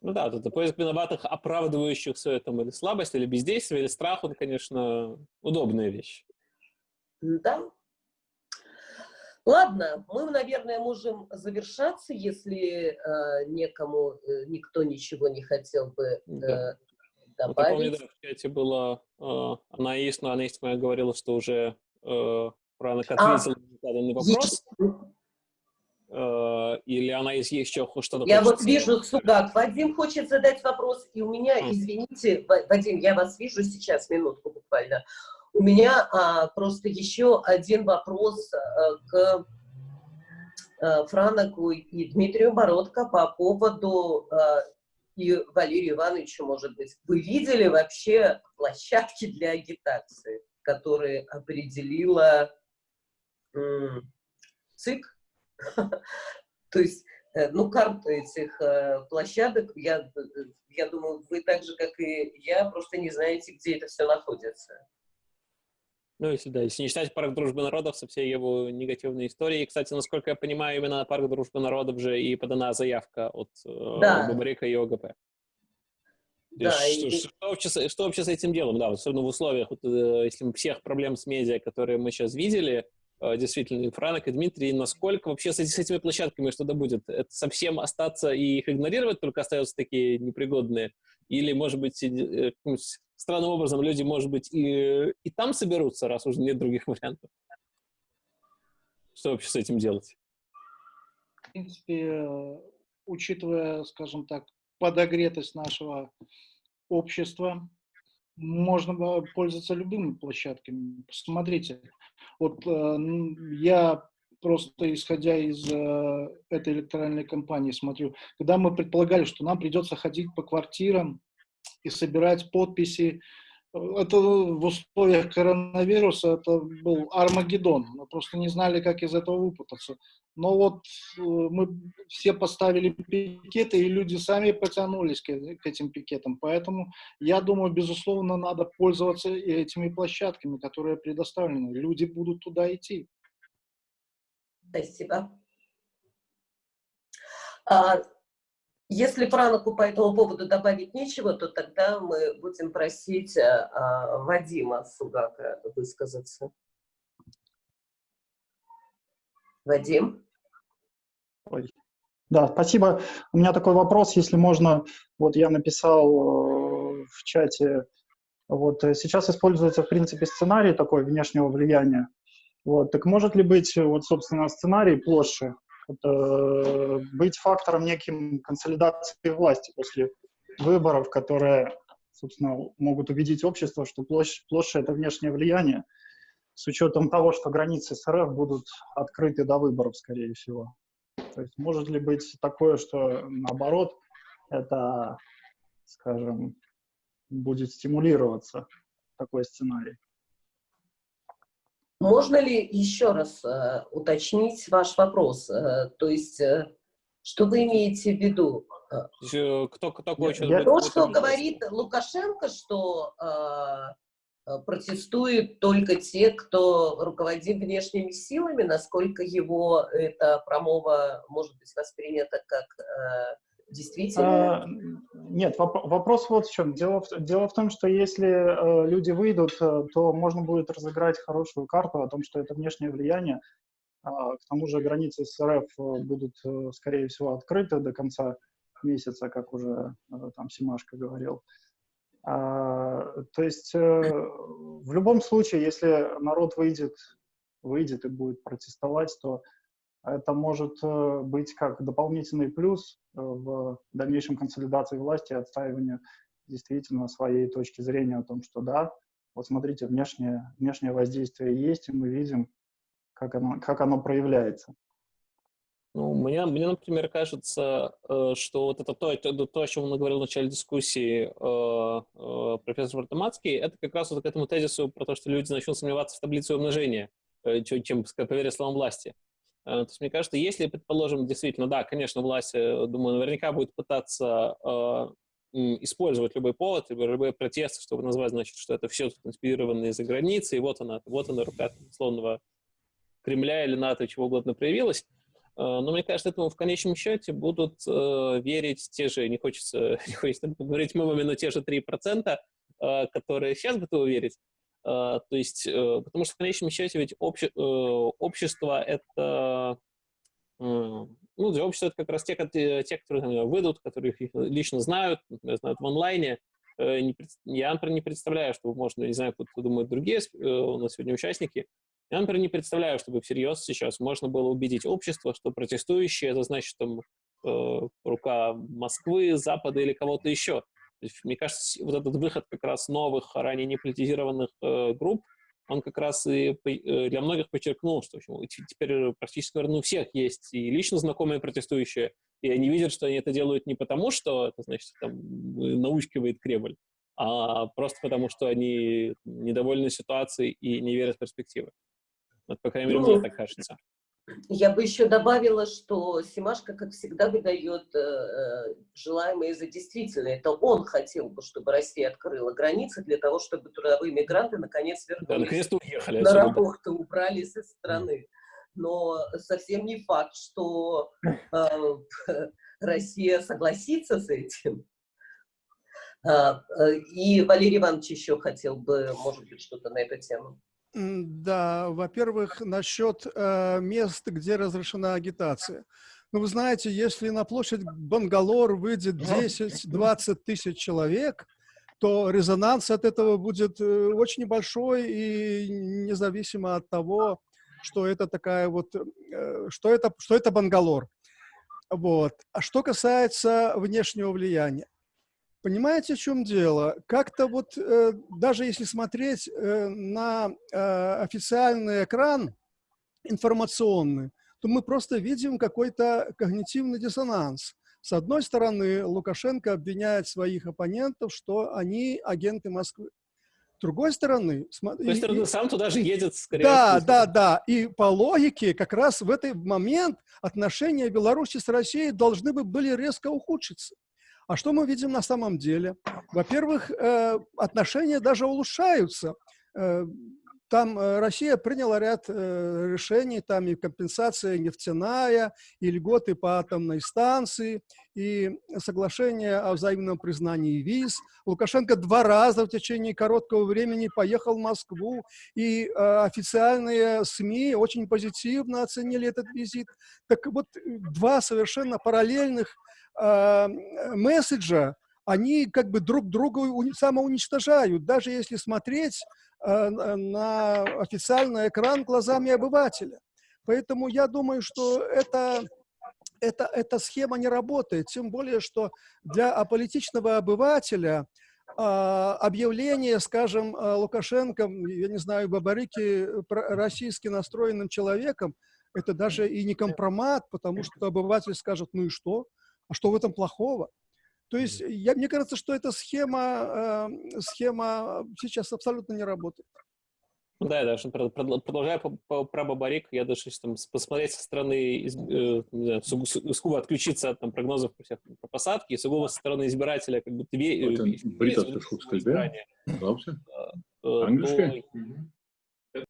Ну да, тут поиск виноватых, оправдывающих все это или слабость, или бездействие, или страх, он, конечно, удобная вещь. Да, Ладно, мы, наверное, можем завершаться, если э, некому, э, никто ничего не хотел бы э, да. Добавить. Вот, помню, да, в чате было, э, она есть, но она есть, моя говорила, что уже э, про как а, заданный вопрос. Э, или она есть еще что-то? Я вот вижу, Сугак, Вадим хочет задать вопрос, и у меня, извините, Вадим, я вас вижу сейчас, минутку буквально. У меня а, просто еще один вопрос а, к а, Франаку и Дмитрию Бородко по поводу, а, и Валерию Ивановичу, может быть, вы видели вообще площадки для агитации, которые определила ЦИК? То есть, э, ну, карту этих э, площадок, я, я думаю, вы так же, как и я, просто не знаете, где это все находится. Ну, если да, если не считать парк дружбы народов со всей его негативной историей. Кстати, насколько я понимаю, именно на парк дружбы народов же и подана заявка от э, да. Бабарика и ОГП. Да, что, и... что, вообще, что вообще с этим делом? Да, особенно в условиях, вот, э, если мы всех проблем с медиа, которые мы сейчас видели, действительно, и Франк, и Дмитрий, насколько вообще с, с этими площадками что-то будет? Это совсем остаться и их игнорировать, только остаются такие непригодные? Или, может быть, странным образом люди, может быть, и, и там соберутся, раз уже нет других вариантов. Что вообще с этим делать? В принципе, учитывая, скажем так, подогретость нашего общества, можно пользоваться любыми площадками. Посмотрите, вот э, я просто исходя из э, этой электоральной кампании смотрю, когда мы предполагали, что нам придется ходить по квартирам, и собирать подписи. Это в условиях коронавируса это был Армагеддон. Мы просто не знали, как из этого выпутаться. Но вот э, мы все поставили пикеты, и люди сами потянулись к, к этим пикетам. Поэтому я думаю, безусловно, надо пользоваться этими площадками, которые предоставлены. Люди будут туда идти. Спасибо. Если Праноку по этому поводу добавить нечего, то тогда мы будем просить а, а Вадима Сугака высказаться. Вадим? Ой. Да, спасибо. У меня такой вопрос, если можно. Вот я написал э, в чате, вот э, сейчас используется, в принципе, сценарий такой внешнего влияния. Вот, так может ли быть, вот, собственно, сценарий площади это быть фактором неким консолидации власти после выборов, которые, собственно, могут убедить общество, что площадь, площадь — это внешнее влияние, с учетом того, что границы СРФ будут открыты до выборов, скорее всего. То есть может ли быть такое, что наоборот, это, скажем, будет стимулироваться такой сценарий? Можно ли еще раз э, уточнить ваш вопрос? Э, то есть, э, что вы имеете в виду? Э, кто, кто хочет я, То, что говорит Лукашенко, что э, протестуют только те, кто руководит внешними силами, насколько его эта промова может быть воспринята как э, Действительно? А, нет, воп вопрос вот в чем. Дело в, дело в том, что если э, люди выйдут, э, то можно будет разыграть хорошую карту о том, что это внешнее влияние. А, к тому же границы с РФ э, будут, э, скорее всего, открыты до конца месяца, как уже э, там Симашко говорил. А, то есть э, в любом случае, если народ выйдет, выйдет и будет протестовать, то это может э, быть как дополнительный плюс э, в дальнейшем консолидации власти и отстаиванию действительно своей точки зрения о том, что да, вот смотрите, внешнее, внешнее воздействие есть, и мы видим, как оно, как оно проявляется. Ну, мне, мне, например, кажется, э, что вот это то, то, то о чем он говорил в начале дискуссии профессор Вартамацкий, это как раз вот к этому тезису про то, что люди начнут сомневаться в таблице умножения, чем поверить словам власти. Э, то есть, мне кажется, если, предположим, действительно, да, конечно, власть, э, думаю, наверняка будет пытаться э, использовать любой повод, любые протесты, чтобы назвать, значит, что это все тут инспирировано из-за границы, и вот она, вот она рука условного Кремля или НАТО, чего угодно проявилась. Но мне кажется, этому в конечном счете будут э, верить те же, не хочется, не хочется говорить мовами, но те же 3%, э, которые сейчас готовы верить. А, то есть, э, потому что в конечном счете ведь обще, э, общество это, ну, для общества это как раз те, те которые там, выйдут, которые их лично знают, например, знают в онлайне. Э, я, например, не представляю, что можно, не знаю, как думают другие у нас сегодня участники, я, например, не представляю, чтобы всерьез сейчас можно было убедить общество, что протестующие, это значит, там, рука Москвы, Запада или кого-то еще. Мне кажется, вот этот выход как раз новых, ранее не политизированных э, групп, он как раз и э, для многих подчеркнул, что теперь практически, наверное, у всех есть и лично знакомые протестующие, и они видят, что они это делают не потому, что это, значит, там, научкивает Кремль, а просто потому, что они недовольны ситуацией и не верят в перспективы. Вот, по крайней мере, мне ну, так кажется. Я бы еще добавила, что Симашка, как всегда, выдает э, желаемое за действительное. Это он хотел бы, чтобы Россия открыла границы для того, чтобы трудовые мигранты наконец вернулись. Да, наконец уехали. На работу убрались из страны. Но совсем не факт, что э, Россия согласится с этим. А, э, и Валерий Иванович еще хотел бы, может быть, что-то на эту тему. Да, во-первых, насчет э, мест, где разрешена агитация. Ну, вы знаете, если на площадь Бангалор выйдет 10-20 тысяч человек, то резонанс от этого будет э, очень небольшой и независимо от того, что это такая вот, э, что это, что это Бангалор. Вот. А что касается внешнего влияния, Понимаете, в чем дело? Как-то вот, э, даже если смотреть э, на э, официальный экран информационный, то мы просто видим какой-то когнитивный диссонанс. С одной стороны, Лукашенко обвиняет своих оппонентов, что они агенты Москвы. С другой стороны... С другой стороны, сам туда же едет, скорее Да, да, да. И по логике, как раз в этот момент отношения Беларуси с Россией должны бы были резко ухудшиться. А что мы видим на самом деле? Во-первых, э, отношения даже улучшаются. Э, там э, Россия приняла ряд решений, там и компенсация нефтяная, и льготы по атомной станции, и соглашение о взаимном признании виз. Лукашенко два раза в течение короткого времени поехал в Москву, и официальные СМИ очень позитивно оценили этот визит. Так вот, два совершенно параллельных э, месседжа, они как бы друг друга самоуничтожают, даже если смотреть э, на официальный экран глазами обывателя. Поэтому я думаю, что это, это, эта схема не работает, тем более, что для аполитичного обывателя а, объявление, скажем, Лукашенко, я не знаю, Бабарики российски настроенным человеком, это даже и не компромат, потому что обыватель скажет, ну и что? А что в этом плохого? То есть я, мне кажется, что эта схема, э, схема сейчас абсолютно не работает. Ну да, я даже продолжая про Бабарик, я даже там, посмотреть со стороны, э, сугубо отключиться от там, прогнозов про, всех, про посадки, и сугубо со стороны избирателя, как будто ве, э, избрание,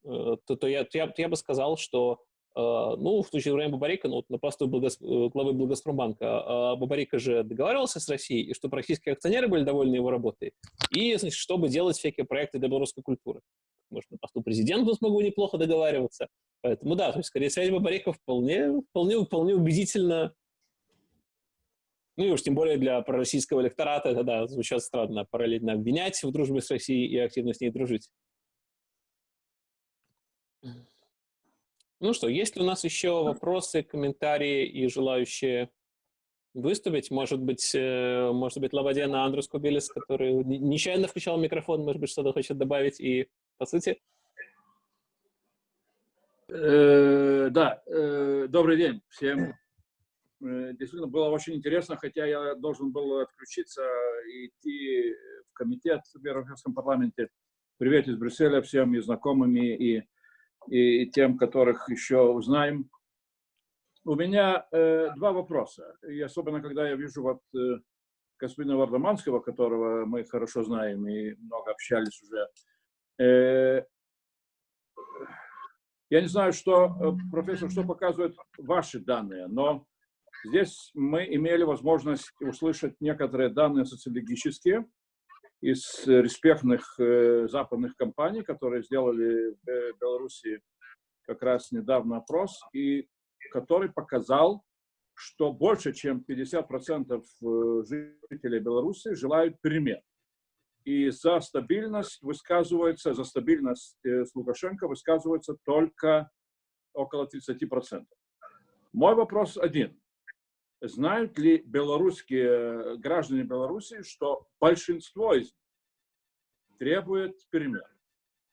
то, то, то, я, то, я, то я бы сказал, что ну, в случае Ибрагима Бабарика, ну, вот на посту Благос... Э, главы Благоспромбанка, а Бабарика же договаривался с Россией, и чтобы российские акционеры были довольны его работой, и, значит, чтобы делать всякие проекты для белорусской культуры. Может, на посту президента смогу неплохо договариваться. Поэтому, да, то есть, скорее, связь Бабарика вполне, вполне, вполне убедительно ну и уж тем более для пророссийского электората это, да, звучит странно, параллельно обвинять в дружбе с Россией и активно с ней дружить. Ну что, есть ли у нас еще вопросы, комментарии и желающие выступить? Может быть, э, может быть, Лавадена Андрус Кубилис, который нечаянно включал микрофон, может быть, что-то хочет добавить и по сути? Э, да, э, добрый день всем. Действительно, было очень интересно, хотя я должен был отключиться и идти в комитет в Европейском парламенте. Привет из Брюсселя всем и знакомыми, и и тем, которых еще узнаем. У меня э, два вопроса, и особенно когда я вижу вот э, господина Вардаманского, которого мы хорошо знаем и много общались уже. Э, я не знаю, что, э, профессор, что показывают ваши данные, но здесь мы имели возможность услышать некоторые данные социологические, из респектных э, западных компаний, которые сделали в Беларуси как раз недавно опрос, и который показал, что больше чем 50% э, жителей Беларуси желают перемен. И за стабильность высказывается, за стабильность э, с Лукашенко высказывается только около 30%. Мой вопрос один. Знают ли белорусские граждане Беларуси, что большинство из них требует перемен?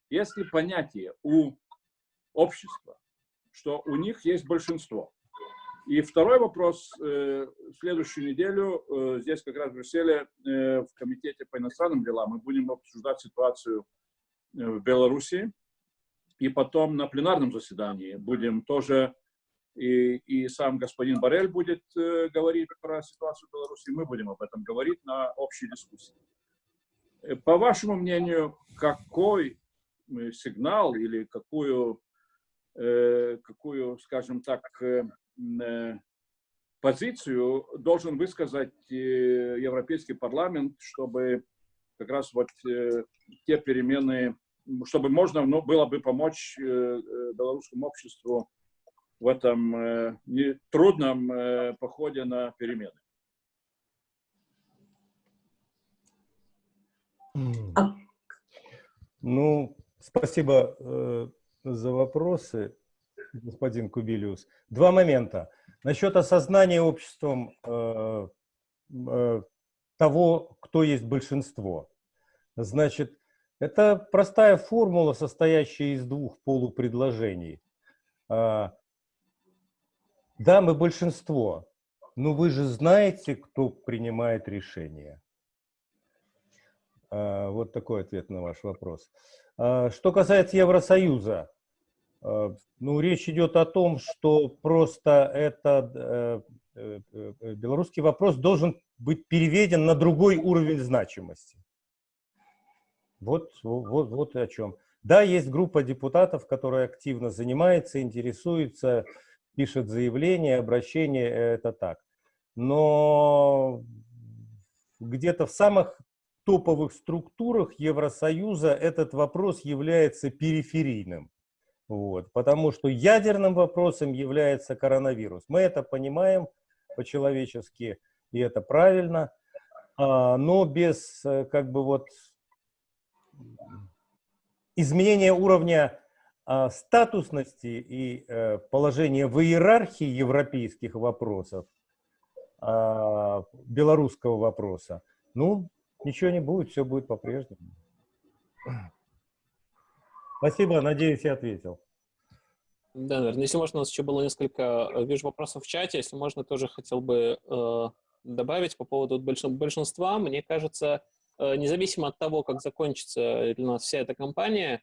Есть ли понятие у общества, что у них есть большинство? И второй вопрос. Э, следующую неделю э, здесь как раз в Брюсселе э, в Комитете по иностранным делам мы будем обсуждать ситуацию в Беларуси. И потом на пленарном заседании будем тоже и, и сам господин Барель будет э, говорить про ситуацию в Беларуси, мы будем об этом говорить на общей дискуссии. Э, по вашему мнению, какой э, сигнал или какую, э, какую скажем так, э, э, позицию должен высказать Европейский парламент, чтобы как раз вот те перемены, чтобы можно ну, было бы помочь белорусскому обществу в этом э, трудном э, походе на перемены. А ну, спасибо э, за вопросы, господин Кубилиус. Два момента. Насчет осознания обществом э, э, того, кто есть большинство. Значит, это простая формула, состоящая из двух полупредложений. А, да, мы большинство, но вы же знаете, кто принимает решения. А, вот такой ответ на ваш вопрос. А, что касается Евросоюза, а, ну, речь идет о том, что просто этот э, э, э, белорусский вопрос должен быть переведен на другой уровень значимости. Вот, вот, вот о чем. Да, есть группа депутатов, которая активно занимается, интересуется, пишет заявления, обращения, это так. Но где-то в самых топовых структурах Евросоюза этот вопрос является периферийным. Вот, потому что ядерным вопросом является коронавирус. Мы это понимаем по-человечески, и это правильно, а, но без э, как бы вот изменения уровня статусности и э, положения в иерархии европейских вопросов, а, белорусского вопроса, ну, ничего не будет, все будет по-прежнему. Спасибо, надеюсь, я ответил. Да, наверное. Если можно, у нас еще было несколько, э, вижу, вопросов в чате. Если можно, тоже хотел бы э, добавить по поводу большинства. Мне кажется, э, независимо от того, как закончится у нас вся эта кампания,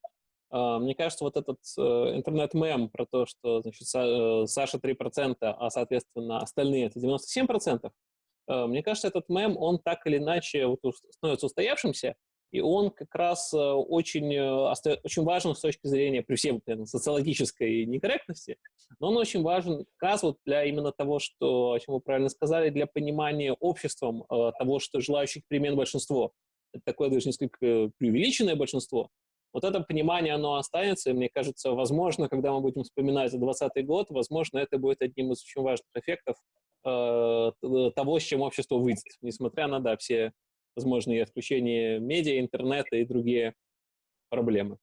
мне кажется, вот этот э, интернет-мем про то, что значит, э, Саша 3%, а, соответственно, остальные это 97%, э, мне кажется, этот мем, он так или иначе вот, становится устоявшимся, и он как раз э, очень, очень важен с точки зрения, при всем наверное, социологической некорректности, но он очень важен как раз вот для именно того, что, о чем вы правильно сказали, для понимания обществом того, что желающих перемен большинство. Это такое даже несколько преувеличенное большинство. Вот это понимание, оно останется, и мне кажется, возможно, когда мы будем вспоминать 2020 год, возможно, это будет одним из очень важных эффектов э, того, с чем общество выйдет, несмотря на, да, все возможно, и отключение медиа, интернета и другие проблемы.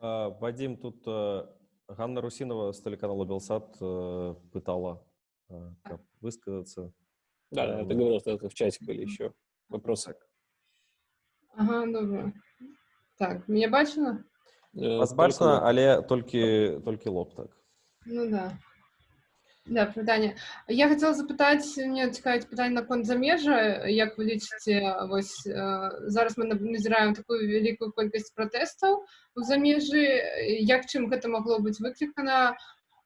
А, Вадим, тут э, Ганна Русинова с телеканала Белсат э, пытала э, высказаться. Да, да, ты говорил, что в чате были еще вопросы. Ага, добре. Так, мне бачна? Э, Вас бачна, але толькі толькі лоб так. Ну да. Да, пытанне я хацела запытаць мне цікавіць пытанне наконт замежжа як вы лічыце вось э, зараз мы назіраем такую вялікую колькасць пратэстаў у замежжы як чым гэта магло быць выклікана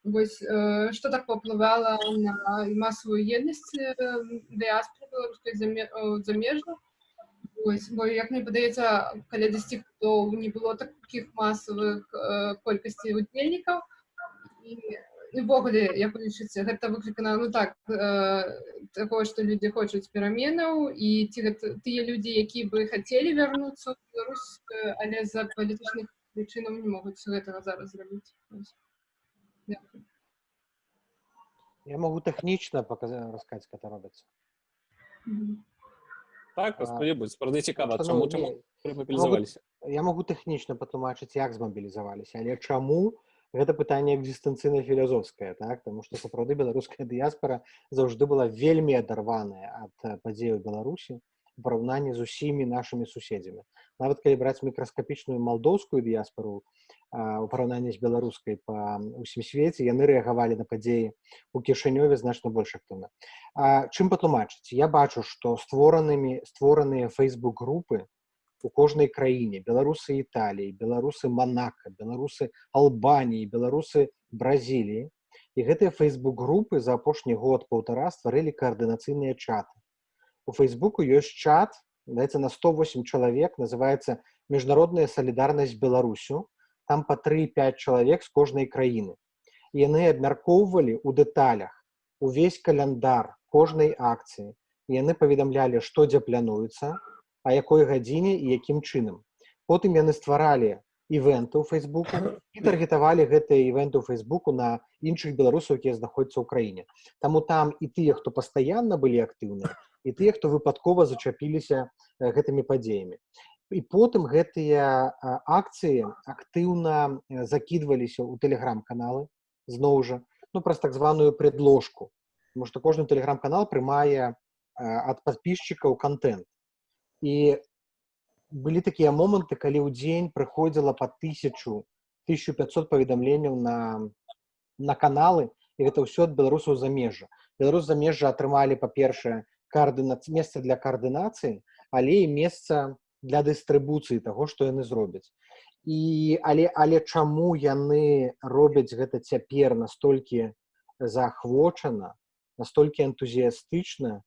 вось э, што так паўплывала на масавую еднасць дыаспоры беларускай замежных Ось, бо, як мені подається, коли 10 то не було таких масових кількостей удільників, і і ўвогуле як вы лічыце гэта выклікана ну так э, такое што людзі хочуць пераменаў і ці гэта тыя людзі які бы хацелі вярнуцца ў Беларусь але з-за палітычных прычынаў не могуць гэтага зараз зрабіць я могу тэхнічна показать расказаць это робіцца так распаведуць правда цікава чаму чаму мобілізаваліся я могу тэхнічна патлумачыць як змабілізаваліся але чаму у гэта пытанне экзістэнцыйна філазофскае так тому что сапраўды беларуская дыяспора заўжды была вельмі адарваная ад падзею беларусі у параўнанні з усімі нашымі суседзямі нават калі браць мікраскапічную малдоўскую дыяспору у параўнанні з беларускай па усім свеце яны рэагавалі на падзеі у кішанёве значна больш актыўна чым патлумачыць я бачу што створанымі створаныя фейсбук групы у кожнай краіне беларусы італіі беларусы манака беларусы албаніі беларусы бразіліі і гэтыя фейсбук групы за апошні год полтора стварылі каардынацыйныя чаты. У фейсбуку ёсць чат даецца на 108 чалавек называется міжнародная салідарнасць беларусю там по 3-5 чалавек з кожнай краіны яны абмяркоўвалі у дэталях увесь каляндар кожнай акцыі яны паведамлялі што дзе плануецца а якой гадзіне і якім чынам потым яны стваралі івенты ў фейсбуку і таргетавалі гэтыя івенты ў фейсбуку на іншых беларусаў якія знаходзяцца ў краіне таму там і тыя хто пастаянна былі актыўныя і тыя хто выпадкова зачапіліся гэтымі падзеямі і потым гэтыя акцыі актыўна закідваліся ў тэлеграм-каналы зноў жа ну праз так званую предложку. Потому что кожны тэлеграм-канал прымае ад подписчикаў контент і былі такія моманты калі ў дзень прыходзіла по тысячу 1500 паведамленняў на на каналы і гэта ўсё ад беларусаў замежжа беларус замежжа атрымалі па-першае каардына месца для каардынацыі але і месца для дыстрыбуцыі таго што яны зробяць. І але але чаму яны робяць гэта цяпер настолькі заахвочана настолькі энтузіястычна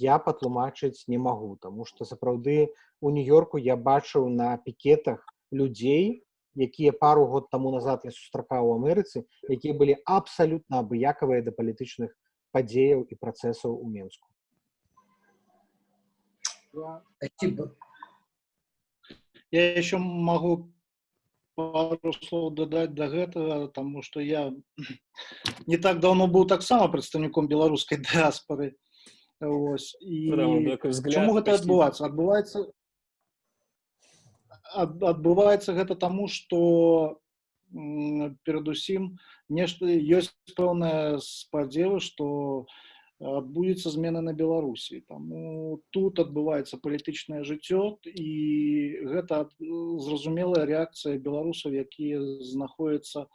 я патлумачыць не магу. Тому что сапраўды у нью-йорку я бачыў на пікетах людзей якія пару год таму назад я сустракаў у Амерыцы якія былі абсалютна абыякавыя да палітычных падзеяў і працэсаў у Менску. Я еще могу пару слов дадаць да гэтага тому что я не так давно быў таксама прадстаўніком беларускай дыаспоры Вось. і Прямо такой взгляд чаму гэта почти. адбываецца адбываецца ад- адбываецца гэта таму што м, перадусім нешта ёсць пэўная спадзева што адбудзецца змена на беларусі таму тут адбываецца палітычнае жыццё і гэта ад- зразумелая рэакцыя беларусаў якія знаходзяцца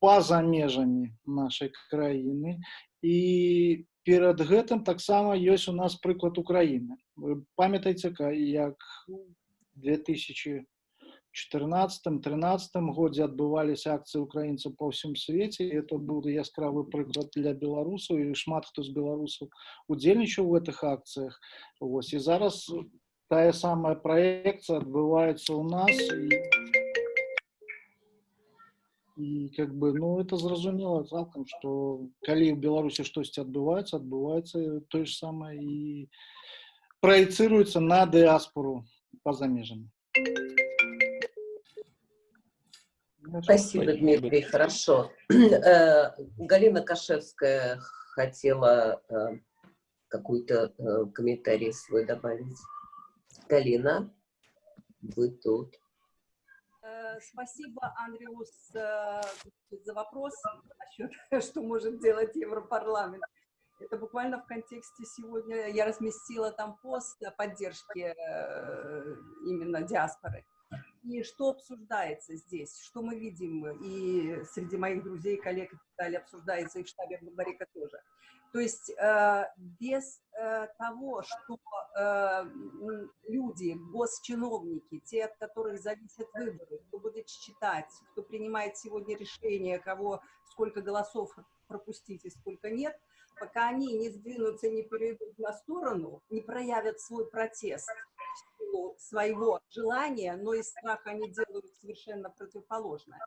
па-за межамі нашай краіны і перад гэтым таксама ёсць у нас прыклад украіны вы памятаеце ка- як 2014-13 годзе адбываліся акцыі украінцаў па ўсім свеце і это быў яскравы прыклад для беларусаў і шмат хто з беларусаў удзельнічаў у гэтых акцыях Вось і зараз тая самая праекцыя адбываецца ў нас і, і как бы ну это зразумела цалкам што калі ў беларусі штосьці адбываецца адбываецца тое ж самае і праецыруецца на дыаспору па-за межамі Спасибо, Дмитрий, хорошо. Э, Галина Кашевская хотела э, какой-то э, комментарий свой добавить. Галина, вы тут. Спасибо, Андреус, за вопрос насчет, что может делать Европарламент. Это буквально в контексте сегодня я разместила там пост о поддержке именно диаспоры. И что обсуждается здесь, что мы видим, и среди моих друзей, коллег и так далее обсуждается, и в штабе Бабарика тоже. То есть э, без э, того, что э, люди, госчиновники, те, от которых зависят выборы, кто будет читать, кто принимает сегодня решение, кого сколько голосов пропустить и сколько нет, пока они не сдвинутся, не перейдут на сторону, не проявят свой протест силу своего желания, но из страха они делают совершенно противоположное.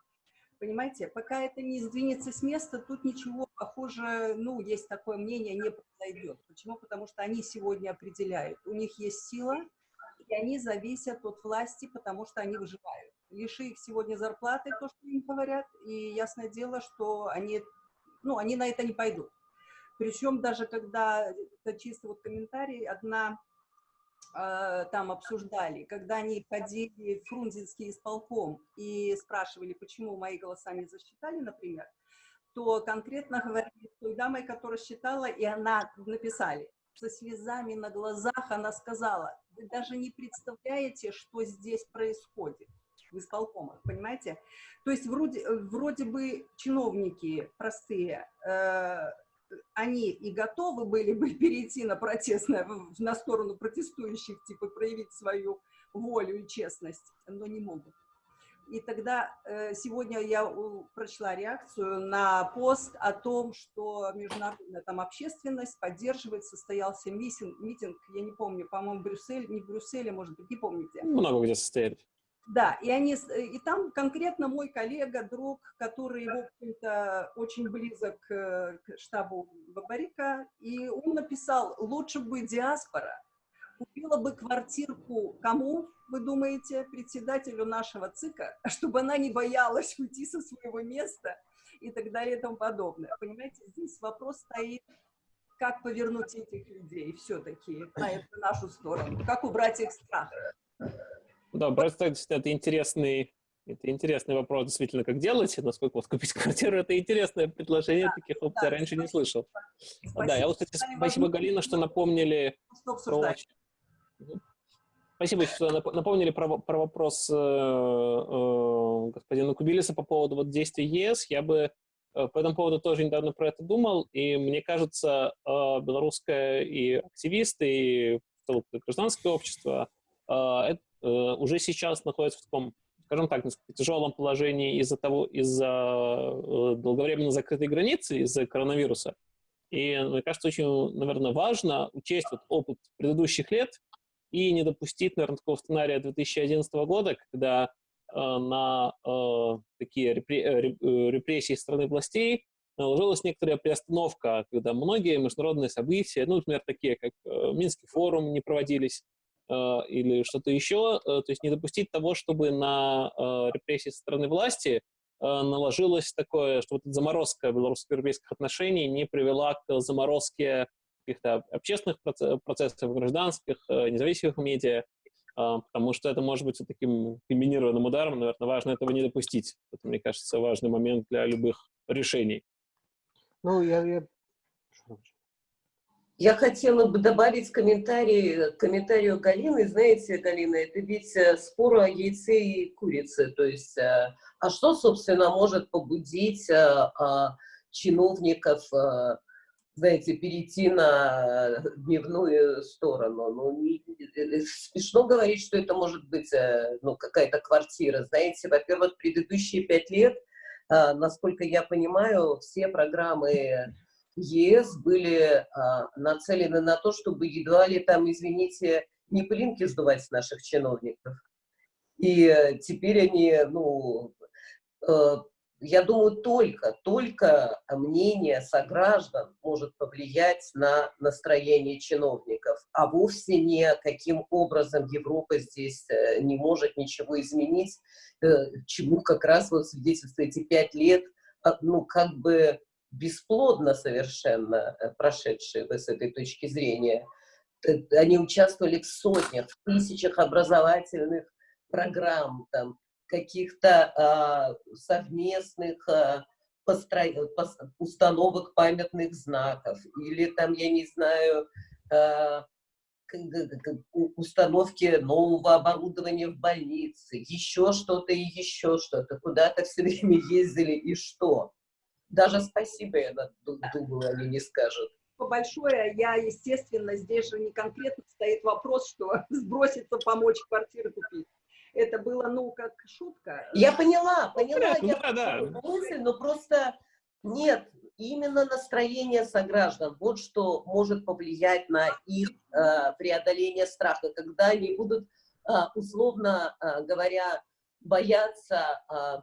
Понимаете, пока это не сдвинется с места, тут ничего похоже, ну, есть такое мнение, не произойдет. Почему? Потому что они сегодня определяют. У них есть сила, и они зависят от власти, потому что они выживают. Лиши их сегодня зарплаты, то, что им говорят, и ясное дело, что они, ну, они на это не пойдут. Причем даже когда, это чисто вот комментарий, одна э, там обсуждали, когда они ходили в Фрунзенский исполком и спрашивали, почему мои голоса не засчитали, например, то конкретно говорили с той дамой, которая считала, и она написали, со слезами на глазах она сказала, вы даже не представляете, что здесь происходит в исполкомах, понимаете? То есть вроде, вроде бы чиновники простые, э, они и готовы были бы перейти на протестное, на сторону протестующих, типа проявить свою волю и честность, но не могут. И тогда э, сегодня я прочла реакцию на пост о том, что международная там общественность поддерживает, состоялся митинг, митинг я не помню, по-моему, Брюссель, не в Брюсселе, может быть, не помню где. Много где состояли. Да, и, они, и там конкретно мой коллега, друг, который, в общем-то, очень близок к штабу Бабарика, и он написал, лучше бы диаспора купила бы квартирку кому, вы думаете, председателю нашего ЦИКа, чтобы она не боялась уйти со своего места и так далее и тому подобное. Понимаете, здесь вопрос стоит, как повернуть этих людей все-таки на нашу сторону, как убрать их страх. Да, просто это интересный, это интересный вопрос, действительно, как делать, насколько вот купить квартиру, это интересное предложение, таких опций я раньше не слышал. А, Да, я вот, кстати, спасибо, Галина, что напомнили про... Спасибо, что нап- напомнили про, про вопрос э, э, господина Кубилиса по поводу вот действий ЕС. Я бы э, по этому поводу тоже недавно про это думал, и мне кажется, э, белорусское и активисты, и гражданское общество э, это, уже сейчас находится в таком, скажем так, тяжелом положении из-за того, из-за э, долговременно закрытой границы, из-за коронавируса. И мне кажется, очень, наверное, важно учесть вот опыт предыдущих лет и не допустить, наверное, такого сценария 2011 года, когда на такие репрессии страны властей наложилась некоторая приостановка, когда многие международные события, ну, например, такие как Минский форум не проводились, или что-то еще, то есть не допустить того, чтобы на репрессии со стороны власти наложилось такое, что вот заморозка белорусско-европейских отношений не привела к заморозке каких-то общественных процессов, гражданских, независимых медиа, потому что это может быть таким комбинированным ударом, наверное, важно этого не допустить. Это, мне кажется, важный момент для любых решений. Ну, я, я... Я хотела бы добавить комментарий к комментарию Галины. Знаете, Галина, это ведь э, спор о яйце и курице. То есть, э, а что, собственно, может побудить э, чиновников, знаете, перейти на дневную сторону? Ну, не, смешно говорить, что это может быть ну, какая-то квартира. Знаете, во-первых, предыдущие пять лет, насколько я понимаю, все программы ЕС были а, нацелены на то, чтобы едва ли там, извините, не пылинки сдувать с наших чиновников. И э, теперь они, ну, э, я думаю, только, только мнение сограждан может повлиять на настроение чиновников, а вовсе не каким образом Европа здесь э, не может ничего изменить, чему как раз вот свидетельствует эти пять лет, а, ну, как бы бесплодно совершенно э, прошедшие с этой точки зрения. Э, они участвовали в сотнях, в тысячах образовательных программ, там, каких-то а, совместных а, постро... установок памятных знаков, или там, я не знаю, а, установки нового оборудования в больнице, еще что-то и еще что-то. Куда-то все время ездили и что? Даже спасибо, я думаю, они не скажут. Большое, я, естественно, здесь же не конкретно стоит вопрос, что сброситься, помочь квартиры купить. Это было, ну, как шутка. Я поняла, поняла, ну, я да, да. мысль, но просто нет, именно настроение сограждан, вот что может повлиять на их э, преодоление страха, когда они будут, э, условно э, говоря, бояться э,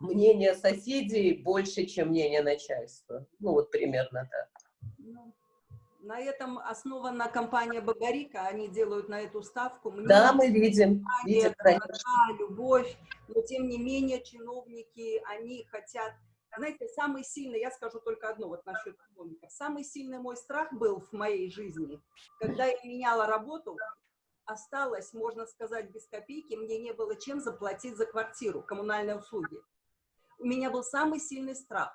мнение соседей больше, чем мнение начальства. Ну, вот примерно так. Ну, на этом основана компания Багарика, они делают на эту ставку. Мнение, да, мы видим. видим красота, любовь, но тем не менее чиновники, они хотят... Знаете, самый сильный, я скажу только одно вот насчет чиновников, самый сильный мой страх был в моей жизни, когда я меняла работу, осталось, можно сказать, без копейки, мне не было чем заплатить за квартиру, коммунальные услуги у меня был самый сильный страх.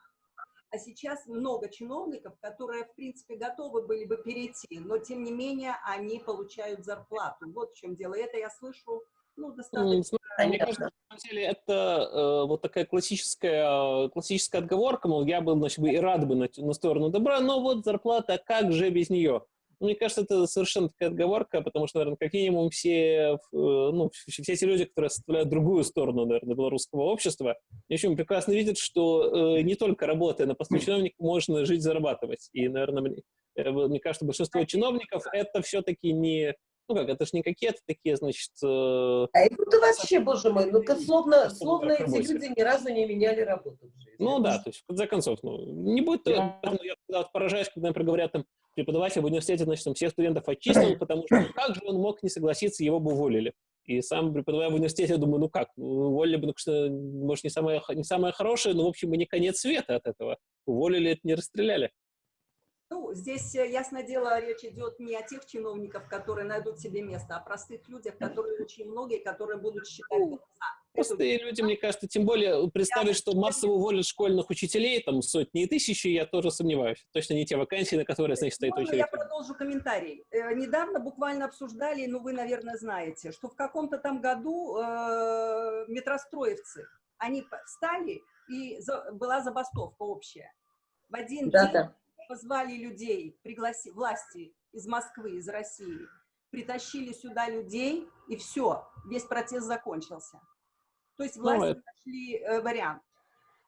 А сейчас много чиновников, которые, в принципе, готовы были бы перейти, но, тем не менее, они получают зарплату. Вот в чем дело. Это я слышу, ну, достаточно... Мне кажется, на самом деле, это э, вот такая классическая, классическая отговорка, мол, я бы, значит, и рад бы на, на сторону добра, но вот зарплата, как же без нее? Мне кажется, это совершенно такая отговорка, потому что, наверное, как минимум все, э, ну, все эти люди, которые составляют другую сторону, наверное, белорусского общества, общем, прекрасно видят, что э, не только работая на посту чиновника можно жить, зарабатывать. И, наверное, мне, э, мне кажется, большинство чиновников это все-таки не ну как, это же не какие-то такие, значит... Э, а это вообще, боже мой, ну-ка, словно, словно эти люди ни разу не меняли работу. Ну да, то есть, в конце концов, ну, не будет... Я, я поражаюсь, когда, например, говорят, там, преподаватель в университете, значит, там, всех студентов отчислил, потому что ну, как же он мог не согласиться, его бы уволили. И сам преподавая в университете, я думаю, ну как, ну, уволили бы, потому что, может, не самое, не самое хорошее, но, в общем, и не конец света от этого. Уволили, это не расстреляли. Ну, здесь, э, ясное дело, речь идет не о тех чиновников, которые найдут себе место, а о простых людях, которые очень многие, которые будут считать голоса. Простые люди, мне кажется, тем более представить, что массово уволят школьных учителей, там сотни и тысячи, я тоже сомневаюсь. Точно не те вакансии, на которые, значит, стоит очередь. Я продолжу комментарий. Э, недавно буквально обсуждали, ну вы, наверное, знаете, что в каком-то там году э, метростроевцы, они встали, и за, была забастовка общая. В один да, день да позвали людей, пригласи, власти из Москвы, из России, притащили сюда людей, и все, весь протест закончился. То есть власти ну, нашли э, вариант.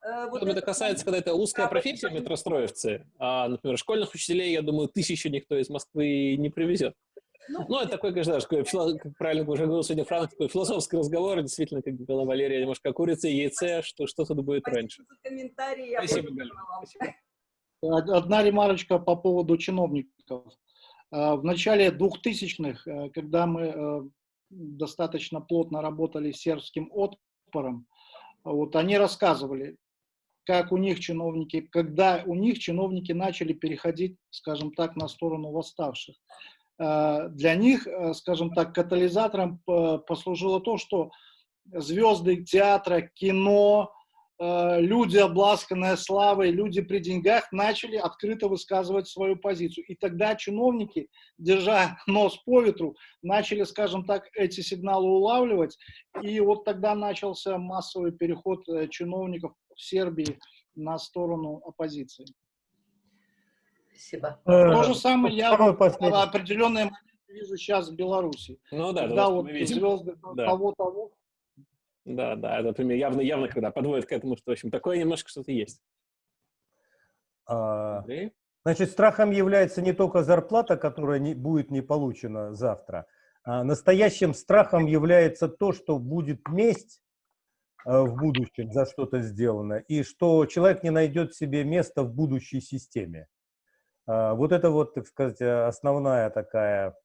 Э, вот это, это касается, когда это узкая профессия метростроевцы, а, например, школьных учителей, я думаю, тысячу никто из Москвы не привезет. Ну, это такой, конечно, такой, как правильно уже говорил сегодня Франк, такой философский разговор, действительно, как говорила Валерия, немножко курица и яйце, что, что тут будет Спасибо раньше. за комментарии. Спасибо, Галя. вам. Одна ремарочка по поводу чиновников. Э, В начале 2000-х, э, когда мы э, достаточно плотно работали с сербским отпором, вот они рассказывали, как у них чиновники, когда у них чиновники начали переходить, скажем так, на сторону восставших. Э, Для них, э, скажем так, катализатором послужило то, что звезды театра, кино, люди, обласканные славой, люди при деньгах, начали открыто высказывать свою позицию. И тогда чиновники, держа нос по ветру, начали, скажем так, эти сигналы улавливать. И вот тогда начался массовый переход э, чиновников в Сербии на сторону оппозиции. Спасибо. То же самое я определенные моменты вижу сейчас в Беларуси. Ну да, Когда да, вот мы видим. звезды Да. того-того, Да, да, это, например, явно, явно, когда подводит к этому, что, в общем, такое немножко что-то есть. А, Андрей? Значит, страхом является не только зарплата, которая не, будет не получена завтра, а настоящим страхом является то, что будет месть э, в будущем за что-то сделано, и что человек не найдет себе места в будущей системе. А, Вот это вот, так сказать, основная такая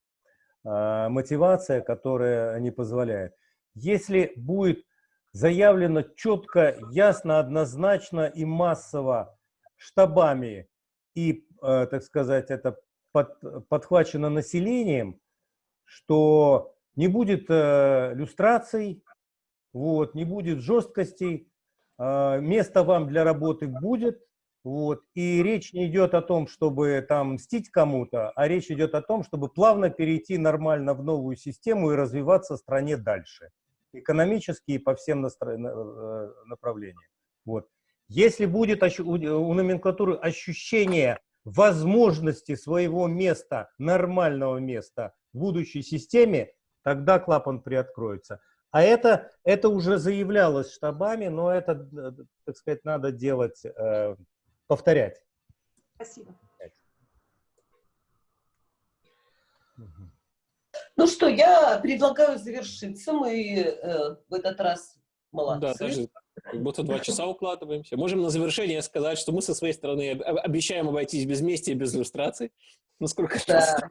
а, мотивация, которая не позволяет. Если будет заявлено четко, ясно, однозначно и массово штабами и, э, так сказать, это под- подхвачено населением, что не будет э, люстраций, вот, не будет жесткостей, э, место вам для работы будет, вот, и речь не идет о том, чтобы там мстить кому-то, а речь идет о том, чтобы плавно перейти нормально в новую систему и развиваться стране дальше, экономически и по всем настро- э, направлениям. Вот. Если будет у номенклатуры ощущение возможности своего места, нормального места в будущей системе, тогда клапан приоткроется. А это, это уже заявлялось штабами, но это, э, так сказать, надо делать, э, повторять. Спасибо. Ну что, я предлагаю завершиться. Мы э, в этот раз Да, молодцы. даже как будто два часа укладываемся. Можем на завершение сказать, что мы со своей стороны об- об- обещаем обойтись без мести и без иллюстраций. Насколько это Да.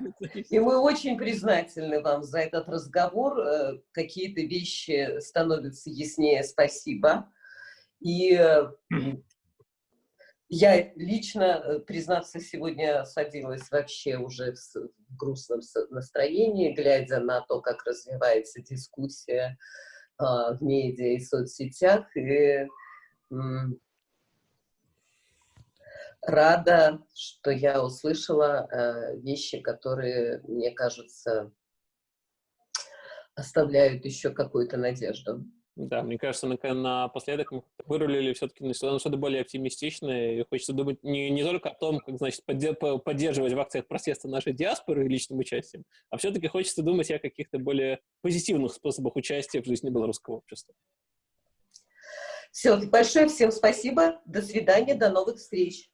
И мы очень признательны вам за этот разговор. Э, Какие-то вещи становятся яснее. Спасибо. И э, я лично, э, признаться, сегодня садилась вообще уже в грустном настроении, глядя на то, как развивается дискуссия а, в медиа и соцсетях. И рада, что я услышала э, вещи, которые, мне кажется, оставляют еще какую-то надежду. Да, мне кажется, на- напоследок мы вырулили все-таки на что-то более оптимистичное. И хочется думать не, не только о том, как, значит, подде- по- поддерживать в акциях протеста нашей диаспоры личным участием, а все-таки хочется думать о каких-то более позитивных способах участия в жизни белорусского общества. Все, большое всем спасибо. До свидания, до новых встреч.